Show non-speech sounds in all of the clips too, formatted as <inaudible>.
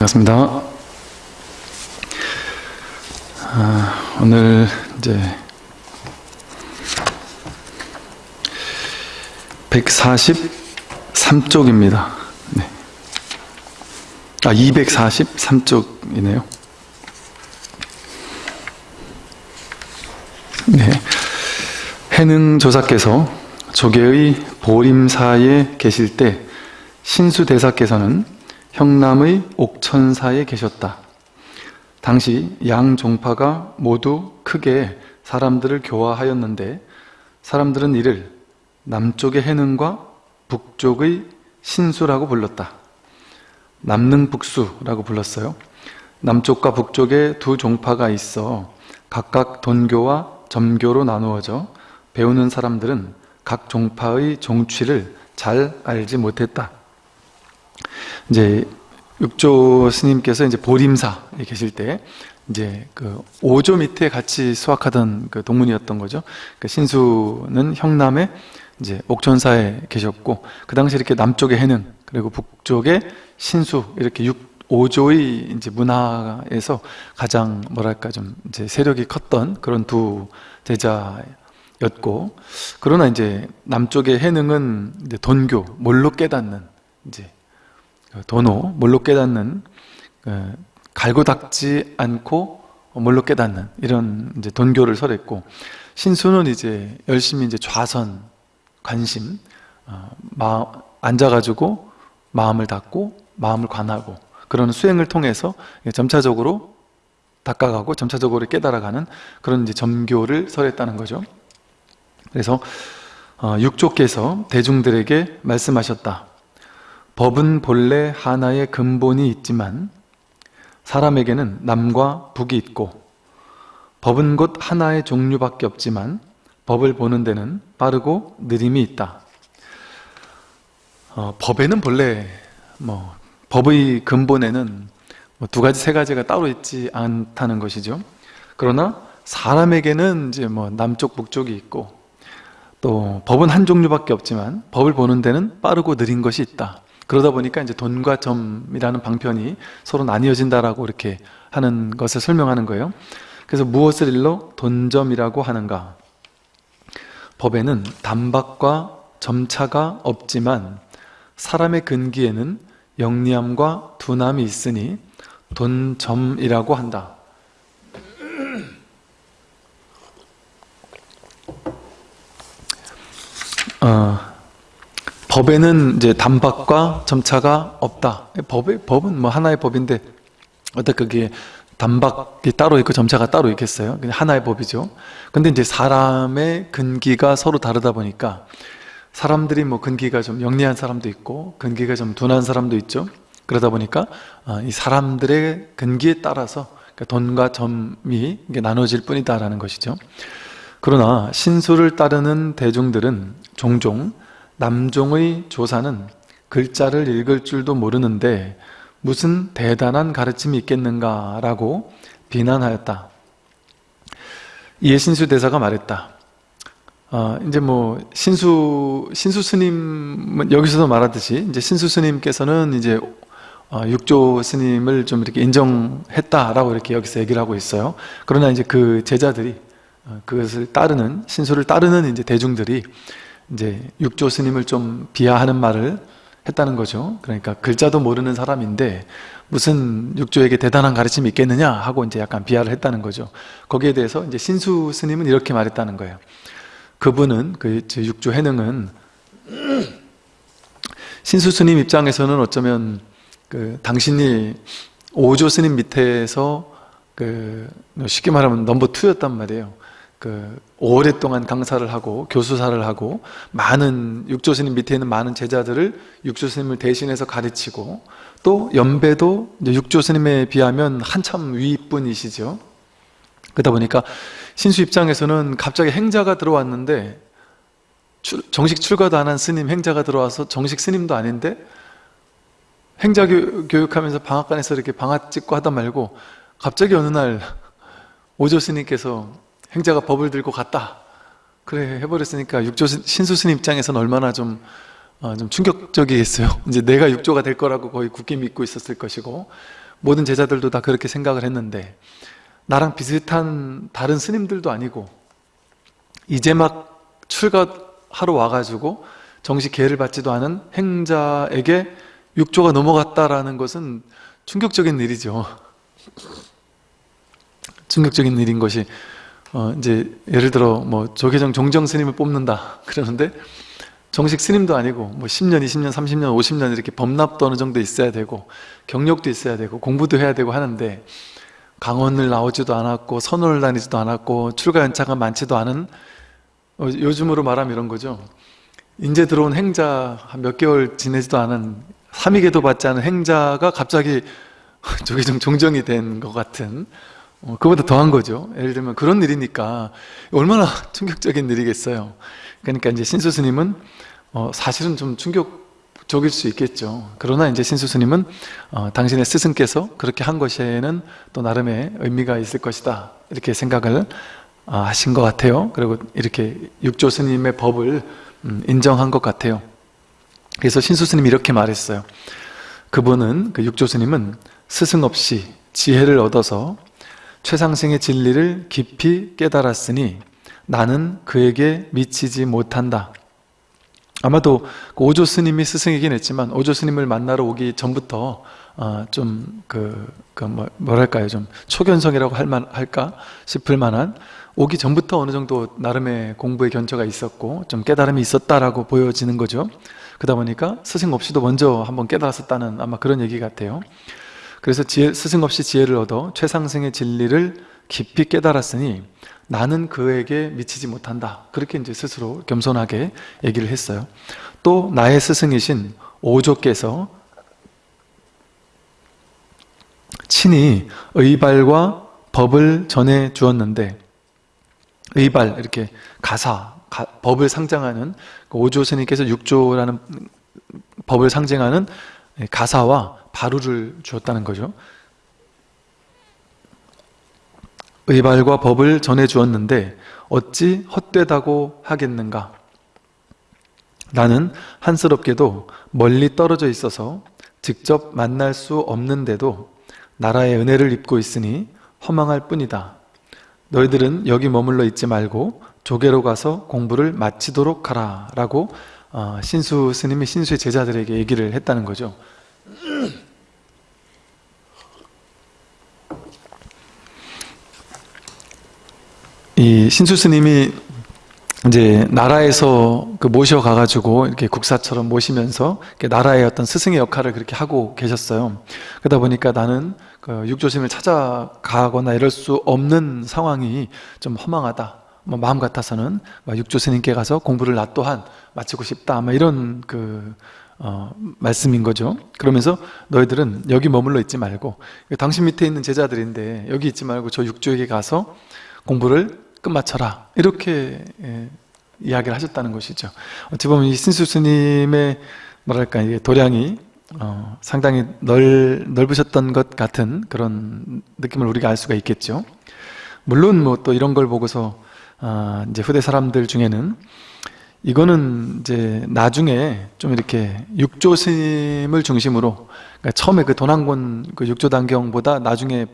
반갑습니다. 아, 오늘 이제 143쪽입니다. 네. 아, 243쪽이네요. 네. 해능 조사께서 조계의 보림사에 계실 때 신수대사께서는 형남의 옥천사에 계셨다. 당시 양 종파가 모두 크게 사람들을 교화하였는데 사람들은 이를 남쪽의 해능과 북쪽의 신수라고 불렀다. 남능북수라고 불렀어요. 남쪽과 북쪽에 두 종파가 있어 각각 돈교와 점교로 나누어져 배우는 사람들은 각 종파의 종취를 잘 알지 못했다. 이제 육조 스님께서 이제 보림사에 계실 때 이제 그 5조 밑에 같이 수학하던 그 동문이었던 거죠. 그 신수는 형남에 이제 옥천사에 계셨고 그 당시 이렇게 남쪽에 해능 그리고 북쪽에 신수 이렇게 6, 5조의 이제 문화에서 가장 뭐랄까 좀 이제 세력이 컸던 그런 두 제자였고 그러나 이제 남쪽의 해능은 이제 돈교 몰로 깨닫는 이제 도노 몰로 깨닫는 그 갈고 닦지 않고 몰로 깨닫는 이런 이제 돈교를 설했고 신수는 이제 열심히 이제 좌선 관심 어, 마, 앉아가지고 마음을 닫고 마음을 관하고 그런 수행을 통해서 점차적으로 닦아가고 점차적으로 깨달아가는 그런 이제 점교를 설했다는 거죠. 그래서 어, 육조께서 대중들에게 말씀하셨다. 법은 본래 하나의 근본이 있지만 사람에게는 남과 북이 있고 법은 곧 하나의 종류밖에 없지만 법을 보는 데는 빠르고 느림이 있다. 어, 법에는 본래 뭐 법의 근본에는 뭐 두 가지 세 가지가 따로 있지 않다는 것이죠. 그러나 사람에게는 이제 뭐 남쪽 북쪽이 있고 또 법은 한 종류밖에 없지만 법을 보는 데는 빠르고 느린 것이 있다. 그러다 보니까 이제 돈과 점이라는 방편이 서로 나뉘어진다라고 이렇게 하는 것을 설명하는 거예요. 그래서 무엇을 일러 돈점이라고 하는가? 법에는 단박과 점차가 없지만 사람의 근기에는 영리함과 둔함이 있으니 돈점이라고 한다. <clears throat> 어, 법에는 이제 단박과 점차가 없다. 법의 법은 뭐 하나의 법인데 어떻게 그게 단박이 따로 있고 점차가 따로 있겠어요? 그냥 하나의 법이죠. 근데 이제 사람의 근기가 서로 다르다 보니까 사람들이 뭐 근기가 좀 영리한 사람도 있고 근기가 좀 둔한 사람도 있죠. 그러다 보니까 어, 이 사람들의 근기에 따라서 그러니까 돈과 점이 나눠질 뿐이다라는 것이죠. 그러나 신수를 따르는 대중들은 종종 남종의 조사는 글자를 읽을 줄도 모르는데 무슨 대단한 가르침이 있겠는가 라고 비난하였다. 이에 신수 대사가 말했다. 어, 이제 뭐 신수 신수 스님 여기서도 말하듯이 이제 신수 스님께서는 이제 어, 육조 스님을 좀 이렇게 인정했다라고 이렇게 여기서 얘기를 하고 있어요. 그러나 이제 그 제자들이 어, 그것을 따르는 신수를 따르는 이제 대중들이 이제 육조 스님을 좀 비하하는 말을 했다는 거죠. 그러니까 글자도 모르는 사람인데 무슨 육조에게 대단한 가르침이 있겠느냐 하고 이제 약간 비하를 했다는 거죠. 거기에 대해서 이제 신수 스님은 이렇게 말했다는 거예요. 그분은 그 육조 해능은 <clears throat> 신수 스님 입장에서는 어쩌면 그 당신이 오조 스님 밑에서 그 쉽게 말하면 넘버 투였단 말이에요. 그 오랫동안 강사를 하고 교수사를 하고 많은 육조스님 밑에 있는 많은 제자들을 육조스님을 대신해서 가르치고 또 연배도 육조스님에 비하면 한참 위분이시죠. 그러다 보니까 신수 입장에서는 갑자기 행자가 들어왔는데 정식 출가도 안 한 스님 행자가 들어와서 정식 스님도 아닌데 행자 교육하면서 방앗간에서 이렇게 방앗 찍고 하다 말고 갑자기 어느 날 <laughs> 오조 스님께서 행자가 법을 들고 갔다 그래 해버렸으니까 육조 신수 스님 입장에서는 얼마나 좀, 어, 좀 충격적이겠어요 <laughs> 이제 내가 육조가 될 거라고 거의 굳게 믿고 있었을 것이고 모든 제자들도 다 그렇게 생각을 했는데 나랑 비슷한 다른 스님들도 아니고 이제 막 출가하러 와가지고 정식 계를 받지도 않은 행자에게 육조가 넘어갔다라는 것은 충격적인 일이죠. <laughs> 충격적인 일인 것이 어 이제 예를 들어 뭐 조계정 종정 스님을 뽑는다 그러는데 정식 스님도 아니고 뭐 10년, 20년, 30년, 50년 이렇게 범납도 어느 정도 있어야 되고 경력도 있어야 되고 공부도 해야 되고 하는데 강원을 나오지도 않았고 선원을 다니지도 않았고 출가 연차가 많지도 않은 어, 요즘으로 말하면 이런 거죠. 이제 들어온 행자 한 몇 개월 지내지도 않은 삼위계도 받지 않은 행자가 갑자기 <laughs> 좀 종정이 된 것 같은 어, 그보다 더한 거죠. 예를 들면 그런 일이니까 얼마나 <laughs> 충격적인 일이겠어요. 그러니까 이제 신수 스님은 어, 사실은 좀 충격적일 수 있겠죠. 그러나 이제 신수 스님은 어, 당신의 스승께서 그렇게 한 것에는 또 나름의 의미가 있을 것이다. 이렇게 생각을 어, 하신 것 같아요. 그리고 이렇게 육조 스님의 법을 음, 인정한 것 같아요. 그래서 신수 스님이 이렇게 말했어요. 그분은 그 육조 스님은 스승 없이 지혜를 얻어서 최상승의 진리를 깊이 깨달았으니 나는 그에게 미치지 못한다. 아마도 그 오조 스님이 스승이긴 했지만 오조 스님을 만나러 오기 전부터 어, 좀그 그 뭐, 뭐랄까요? 좀 초견성이라고 할만 할까 싶을 만한 오기 전부터 어느 정도 나름의 공부의 견처가 있었고 좀 깨달음이 있었다라고 보여지는 거죠. 그러다 보니까 스승 없이도 먼저 한번 깨달았었다는 아마 그런 얘기 같아요 그래서 지혜, 스승 없이 지혜를 얻어 최상승의 진리를 깊이 깨달았으니 나는 그에게 미치지 못한다. 그렇게 이제 스스로 겸손하게 얘기를 했어요. 또 나의 스승이신 오조께서 친히 의발과 법을 전해 주었는데 의발 이렇게 가사 가, 법을 상징하는 그 오조 스님께서 육조라는 법을 상징하는 가사와 바루를 주었다는 거죠. 의발과 법을 전해 주었는데 어찌 헛되다고 하겠는가? 나는 한스럽게도 멀리 떨어져 있어서 직접 만날 수 없는데도 나라의 은혜를 입고 있으니 허망할 뿐이다. 너희들은 여기 머물러 있지 말고 조계로 가서 공부를 마치도록 하라 라고 어, 신수 스님이 신수의 제자들에게 얘기를 했다는 거죠 이 신수 스님이 이제 나라에서 그 모셔 가가지고 이렇게 국사처럼 모시면서 나라의 어떤 스승의 역할을 그렇게 하고 계셨어요. 그러다 보니까 나는 그 육조심을 찾아가거나 이럴 수 없는 상황이 좀 허망하다. 뭐 마음 같아서는 육조 스님께 가서 공부를 나 또한 마치고 싶다. 아마 이런 그 어, 말씀인 거죠. 그러면서 너희들은 여기 머물러 있지 말고 당신 밑에 있는 제자들인데 여기 있지 말고 저 육조에게 가서 공부를 끝마쳐라. 이렇게 예, 이야기를 하셨다는 것이죠. 어찌 보면 이 신수 스님의 뭐랄까 이게 도량이 어, 상당히 넓, 넓으셨던 것 같은 그런 느낌을 우리가 알 수가 있겠죠. 물론 뭐 또 이런 걸 보고서 어, 이제 후대 사람들 중에는 이거는 이제 나중에 좀 이렇게 육조 스님을 중심으로 그러니까 처음에 그 도난권 그 육조 단경보다 나중에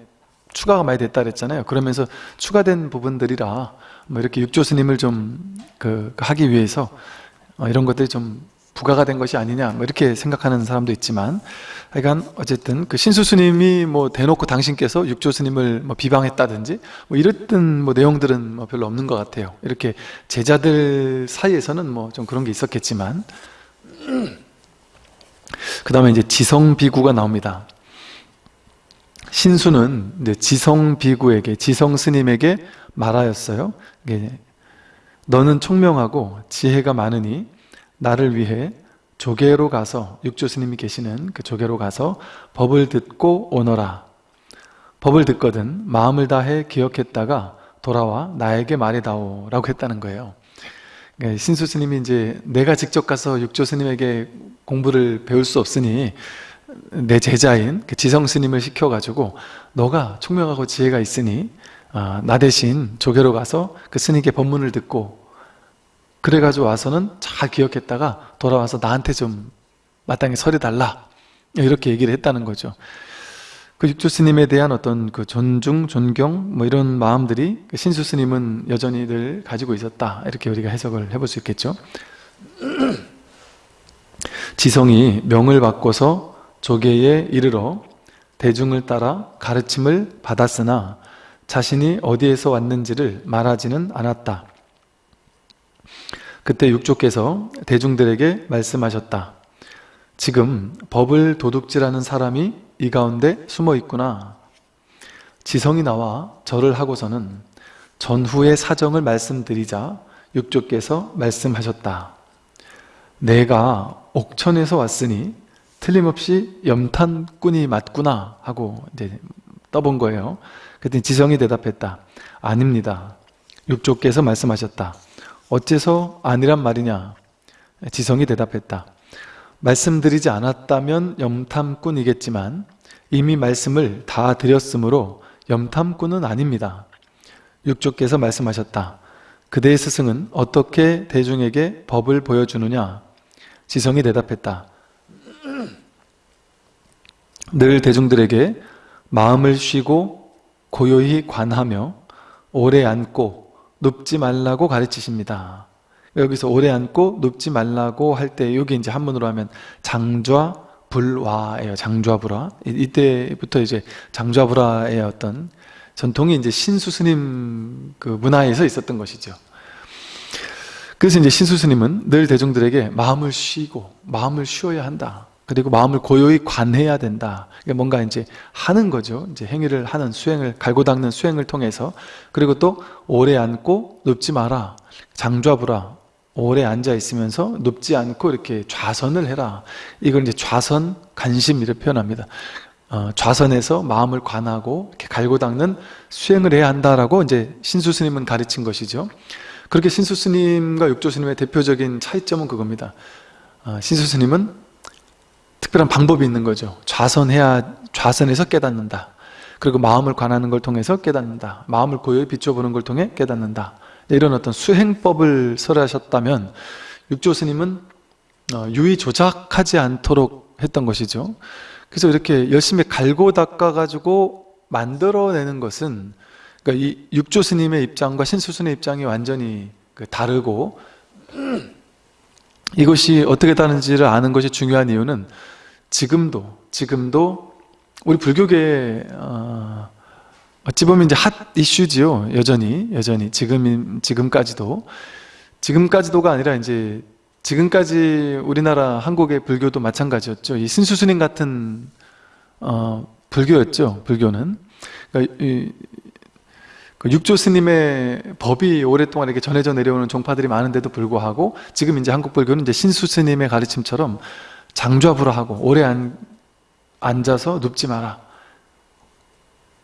추가가 많이 됐다 그랬잖아요. 그러면서 추가된 부분들이라 뭐 이렇게 육조 스님을 좀 그 하기 위해서 어, 이런 것들이 좀 부가가 된 것이 아니냐 뭐 이렇게 생각하는 사람도 있지만 하여간 어쨌든 그 신수 스님이 뭐 대놓고 당신께서 육조 스님을 뭐 비방했다든지 뭐 이랬던 뭐 내용들은 뭐 별로 없는 것 같아요. 이렇게 제자들 사이에서는 뭐 좀 그런 게 있었겠지만. 그 다음에 이제 지성비구가 나옵니다 신수는 지성 비구에게 지성 스님에게 말하였어요. 너는 총명하고 지혜가 많으니 나를 위해 조계로 가서 육조 스님이 계시는 그 조계로 가서 법을 듣고 오너라. 법을 듣거든 마음을 다해 기억했다가 돌아와 나에게 말해다오 라고 했다는 거예요. 신수 스님이 이제 내가 직접 가서 육조 스님에게 공부를 배울 수 없으니 내 제자인 그 지성 스님을 시켜가지고 너가 총명하고 지혜가 있으니 어, 나 대신 조계로 가서 그 스님께 법문을 듣고 그래가지고 와서는 잘 기억했다가 돌아와서 나한테 좀 마땅히 설해달라. 이렇게 얘기를 했다는 거죠. 그 육조 스님에 대한 어떤 그 존중, 존경 뭐 이런 마음들이 그 신수 스님은 여전히 늘 가지고 있었다. 이렇게 우리가 해석을 해볼 수 있겠죠. <clears throat> 지성이 명을 바꿔서 조계에 이르러 대중을 따라 가르침을 받았으나 자신이 어디에서 왔는지를 말하지는 않았다. 그때 육조께서 대중들에게 말씀하셨다. 지금 법을 도둑질하는 사람이 이 가운데 숨어 있구나. 지성이 나와 절을 하고서는 전후의 사정을 말씀드리자 육조께서 말씀하셨다. 내가 옥천에서 왔으니 틀림없이 염탄꾼이 맞구나 하고 이제 떠본 거예요. 그랬더니 지성이 대답했다. 아닙니다. 육조께서 말씀하셨다. 어째서 아니란 말이냐? 지성이 대답했다. 말씀드리지 않았다면 염탐꾼이겠지만 이미 말씀을 다 드렸으므로 염탐꾼은 아닙니다. 육조께서 말씀하셨다. 그대의 스승은 어떻게 대중에게 법을 보여주느냐? 지성이 대답했다. 늘 대중들에게 마음을 쉬고 고요히 관하며 오래 앉고 눕지 말라고 가르치십니다. 여기서 오래 앉고 눕지 말라고 할 때 여기 이제 한문으로 하면 장좌 불화예요. 장좌불화. 이때부터 이제 장좌불화의 어떤 전통이 이제 신수 스님 그 문화에서 있었던 것이죠. 그래서 이제 신수 스님은 늘 대중들에게 마음을 쉬고 마음을 쉬어야 한다. 그리고 마음을 고요히 관해야 된다. 뭔가 이제 하는 거죠. 이제 행위를 하는 수행을 갈고 닦는 수행을 통해서 그리고 또 오래 앉고 눕지 마라. 장좌부라. 오래 앉아 있으면서 눕지 않고 이렇게 좌선을 해라. 이걸 이제 좌선 관심 이렇게 표현합니다. 어, 좌선에서 마음을 관하고 이렇게 갈고 닦는 수행을 해야 한다라고 이제 신수 스님은 가르친 것이죠. 그렇게 신수 스님과 육조 스님의 대표적인 차이점은 그겁니다. 어, 신수 스님은 특별한 방법이 있는 거죠. 좌선해야 좌선해서 깨닫는다. 그리고 마음을 관하는 걸 통해서 깨닫는다. 마음을 고요히 비춰보는 걸 통해 깨닫는다. 이런 어떤 수행법을 설하셨다면 육조 스님은 어, 유의 조작하지 않도록 했던 것이죠. 그래서 이렇게 열심히 갈고 닦아가지고 만들어내는 것은 그러니까 이 육조 스님의 입장과 신수 스님의 입장이 완전히 그 다르고 이것이 어떻게 다른지를 아는 것이 중요한 이유는 지금도 지금도 우리 불교계 어, 어찌 보면 이제 핫 이슈지요 여전히 여전히 지금 지금까지도 지금까지도가 아니라 이제 지금까지 우리나라 한국의 불교도 마찬가지였죠. 이 신수스님 같은 어, 불교였죠. 불교는 그러니까 이, 그 육조 스님의 법이 오랫동안 이렇게 전해져 내려오는 종파들이 많은데도 불구하고 지금 이제 한국 불교는 이제 신수 스님의 가르침처럼 장좌불화하고 오래 안, 앉아서 눕지 마라.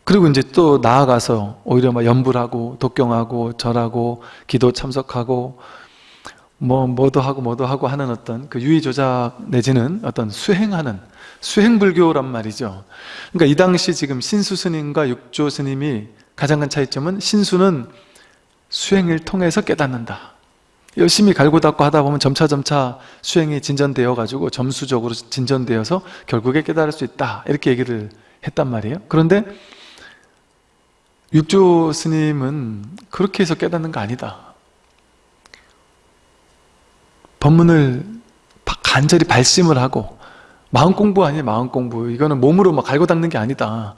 그리고 이제 또 나아가서 오히려 막 연불하고 독경하고 절하고 기도 참석하고 뭐 뭐도 하고 뭐도 하고 하는 어떤 그 유의 조작 내지는 어떤 수행하는 수행 불교란 말이죠. 그러니까 이 당시 지금 신수 스님과 육조 스님이 가장 큰 차이점은 신수는 수행을 통해서 깨닫는다. 열심히 갈고 닦고 하다 보면 점차점차 수행이 진전되어 가지고 점수적으로 진전되어서 결국에 깨달을 수 있다 이렇게 얘기를 했단 말이에요 그런데 육조 스님은 그렇게 해서 깨닫는 거 아니다 법문을 간절히 발심을 하고 마음 공부 아니에요 마음 공부 이거는 몸으로 막 갈고 닦는 게 아니다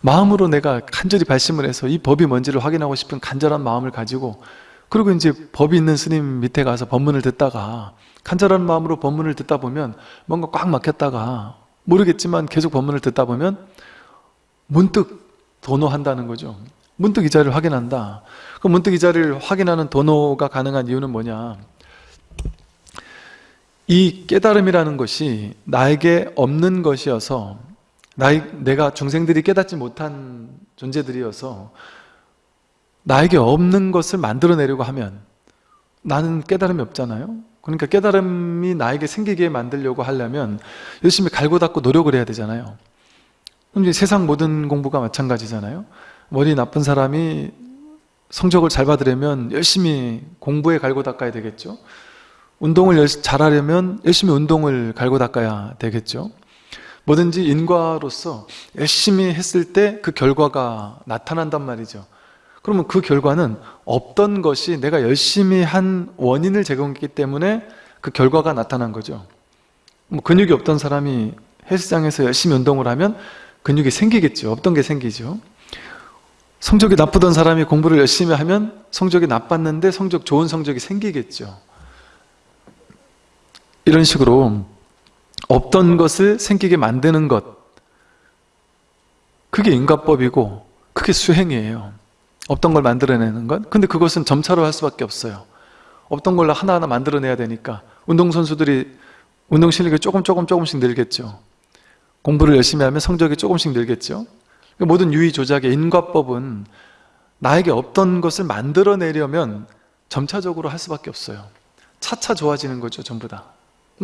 마음으로 내가 간절히 발심을 해서 이 법이 뭔지를 확인하고 싶은 간절한 마음을 가지고 그리고 이제 법이 있는 스님 밑에 가서 법문을 듣다가 간절한 마음으로 법문을 듣다 보면 뭔가 꽉 막혔다가 모르겠지만 계속 법문을 듣다 보면 문득 도노한다는 거죠. 문득 이 자리를 확인한다. 그 문득 이 자리를 확인하는 도노가 가능한 이유는 뭐냐? 이 깨달음이라는 것이 나에게 없는 것이어서 나이, 내가 중생들이 깨닫지 못한 존재들이어서 나에게 없는 것을 만들어내려고 하면 나는 깨달음이 없잖아요. 그러니까 깨달음이 나에게 생기게 만들려고 하려면 열심히 갈고 닦고 노력을 해야 되잖아요. 이제 세상 모든 공부가 마찬가지잖아요. 머리 나쁜 사람이 성적을 잘 받으려면 열심히 공부에 갈고 닦아야 되겠죠 운동을 잘하려면 열심히 운동을 갈고 닦아야 되겠죠 뭐든지 인과로서 열심히 했을 때 그 결과가 나타난단 말이죠. 그러면 그 결과는 없던 것이 내가 열심히 한 원인을 제공했기 때문에 그 결과가 나타난 거죠. 뭐 근육이 없던 사람이 헬스장에서 열심히 운동을 하면 근육이 생기겠죠. 없던 게 생기죠. 성적이 나쁘던 사람이 공부를 열심히 하면 성적이 나빴는데 성적 좋은 성적이 생기겠죠. 이런 식으로 없던 것을 생기게 만드는 것 그게 인과법이고 그게 수행이에요. 없던 걸 만들어내는 것 근데 그것은 점차로 할 수밖에 없어요. 없던 걸로 하나하나 만들어내야 되니까 운동선수들이 운동 실력이 조금 조금 조금씩 늘겠죠. 공부를 열심히 하면 성적이 조금씩 늘겠죠. 그러니까 모든 유의 조작의 인과법은 나에게 없던 것을 만들어내려면 점차적으로 할 수밖에 없어요. 차차 좋아지는 거죠, 전부 다.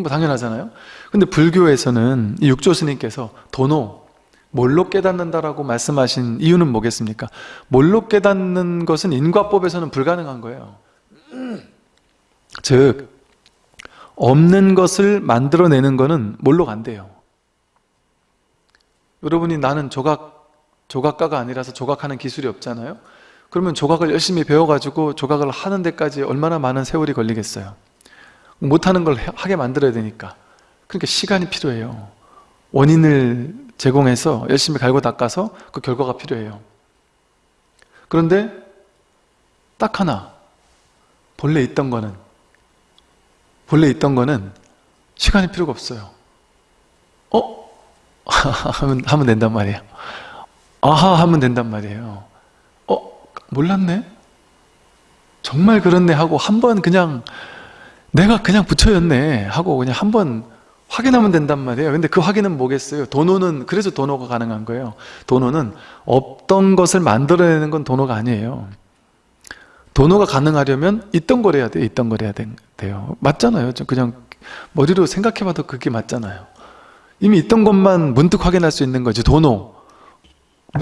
뭐 당연하잖아요. 근데 불교에서는 이 육조 스님께서 도노, 뭘로 깨닫는다라고 말씀하신 이유는 뭐겠습니까? 뭘로 깨닫는 것은 인과법에서는 불가능한 거예요. 즉, 없는 것을 만들어내는 것은 뭘로 간대요? 여러분이 나는 조각, 조각가가 아니라서 조각하는 기술이 없잖아요? 그러면 조각을 열심히 배워가지고 조각을 하는 데까지 얼마나 많은 세월이 걸리겠어요? 못하는 걸 하게 만들어야 되니까 그러니까 시간이 필요해요 원인을 제공해서 열심히 갈고 닦아서 그 결과가 필요해요 그런데 딱 하나 본래 있던 거는 본래 있던 거는 시간이 필요가 없어요 어? <laughs> 하면, 하면 된단 말이에요 아하 하면 된단 말이에요 어? 몰랐네? 정말 그렇네 하고 한 번 그냥 내가 그냥 부처였네 하고 그냥 한번 확인하면 된단 말이에요. 근데 그 확인은 뭐겠어요? 도노는 그래서 도노가 가능한 거예요. 도노는 없던 것을 만들어내는 건 도노가 아니에요. 도노가 가능하려면 있던 걸 해야 돼요 있던 걸 해야 돼요. 맞잖아요. 그냥 머리로 생각해봐도 그게 맞잖아요. 이미 있던 것만 문득 확인할 수 있는 거지 도노.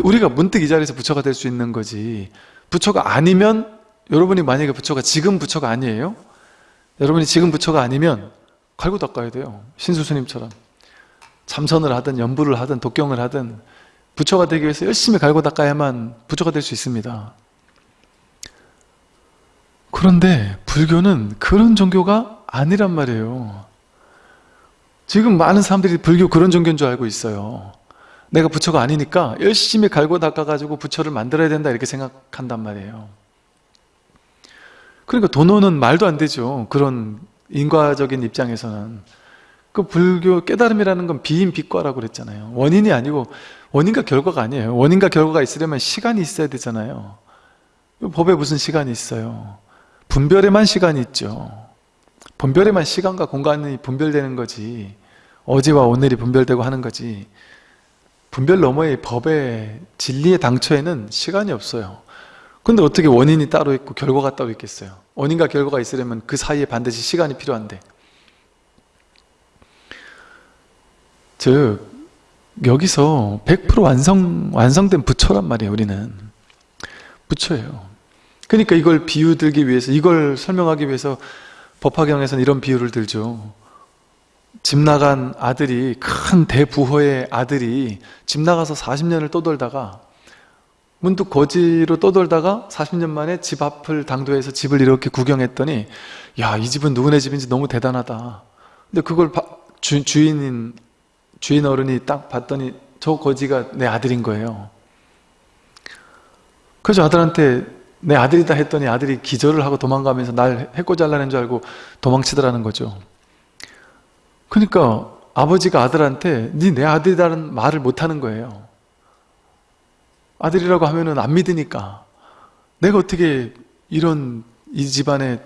우리가 문득 이 자리에서 부처가 될 수 있는 거지. 부처가 아니면 여러분이 만약에 부처가 지금 부처가 아니에요? 여러분이 지금 부처가 아니면 갈고 닦아야 돼요. 신수스님처럼. 참선을 하든 연부를 하든 독경을 하든 부처가 되기 위해서 열심히 갈고 닦아야만 부처가 될 수 있습니다. 그런데 불교는 그런 종교가 아니란 말이에요. 지금 많은 사람들이 불교 그런 종교인 줄 알고 있어요. 내가 부처가 아니니까 열심히 갈고 닦아가지고 부처를 만들어야 된다 이렇게 생각한단 말이에요 그러니까 도노는 말도 안 되죠. 그런 인과적인 입장에서는. 그 불교 깨달음이라는 건 비인 비과라고 그랬잖아요. 원인이 아니고 원인과 결과가 아니에요. 원인과 결과가 있으려면 시간이 있어야 되잖아요. 법에 무슨 시간이 있어요. 분별에만 시간이 있죠. 분별에만 시간과 공간이 분별되는 거지. 어제와 오늘이 분별되고 하는 거지. 분별 너머의 법의 진리의 당초에는 시간이 없어요. 근데 어떻게 원인이 따로 있고 결과가 따로 있겠어요? 원인과 결과가 있으려면 그 사이에 반드시 시간이 필요한데. 즉 여기서 100% 완성, 완성된 부처란 말이에요 우리는. 부처예요. 그러니까 이걸 비유 들기 위해서 이걸 설명하기 위해서 법화경에서는 이런 비유를 들죠. 집 나간 아들이 큰 대부호의 아들이 집 나가서 40년을 떠돌다가 문득 거지로 떠돌다가 40년 만에 집 앞을 당도해서 집을 이렇게 구경했더니 야 이 집은 누구네 집인지 너무 대단하다. 근데 그걸 바, 주, 주인인 주인 어른이 딱 봤더니 저 거지가 내 아들인 거예요. 그래서 아들한테 내 아들이다 했더니 아들이 기절을 하고 도망가면서 날 해코 잘라낸 줄 알고 도망치더라는 거죠. 그러니까 아버지가 아들한테 네 내 아들이라는 말을 못하는 거예요 아들이라고 하면은 안 믿으니까. 내가 어떻게 이런 이 집안의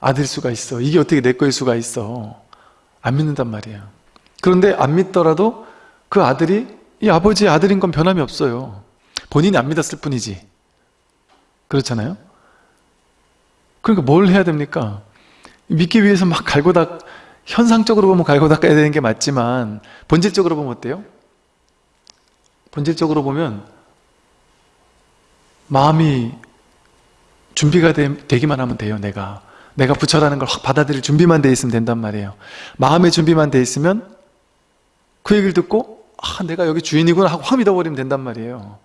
아들 수가 있어? 이게 어떻게 내 거일 수가 있어? 안 믿는단 말이에요 그런데 안 믿더라도 그 아들이 이 아버지의 아들인 건 변함이 없어요. 본인이 안 믿었을 뿐이지. 그렇잖아요? 그러니까 뭘 해야 됩니까? 믿기 위해서 막 갈고 닦 현상적으로 보면 갈고 닦아야 되는 게 맞지만 본질적으로 보면 어때요? 본질적으로 보면 마음이 준비가 되, 기만 하면 돼요 내가. 내가 부처라는 걸 확 받아들일 준비만 돼 있으면 된단 말이에요. 마음의 준비만 돼 있으면 그 얘기를 듣고 아 내가 여기 주인이구나 하고 확 믿어버리면 된단 말이에요.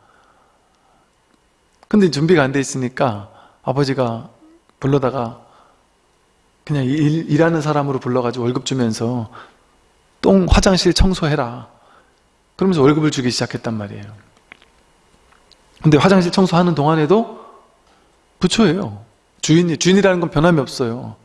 근데 준비가 안 돼 있으니까 아버지가 불러다가 그냥 일, 일하는 사람으로 불러가지고 월급 주면서 똥 화장실 청소해라. 그러면서 월급을 주기 시작했단 말이에요 근데 화장실 청소하는 동안에도 부처예요. 주인이 주인이라는 건 변함이 없어요.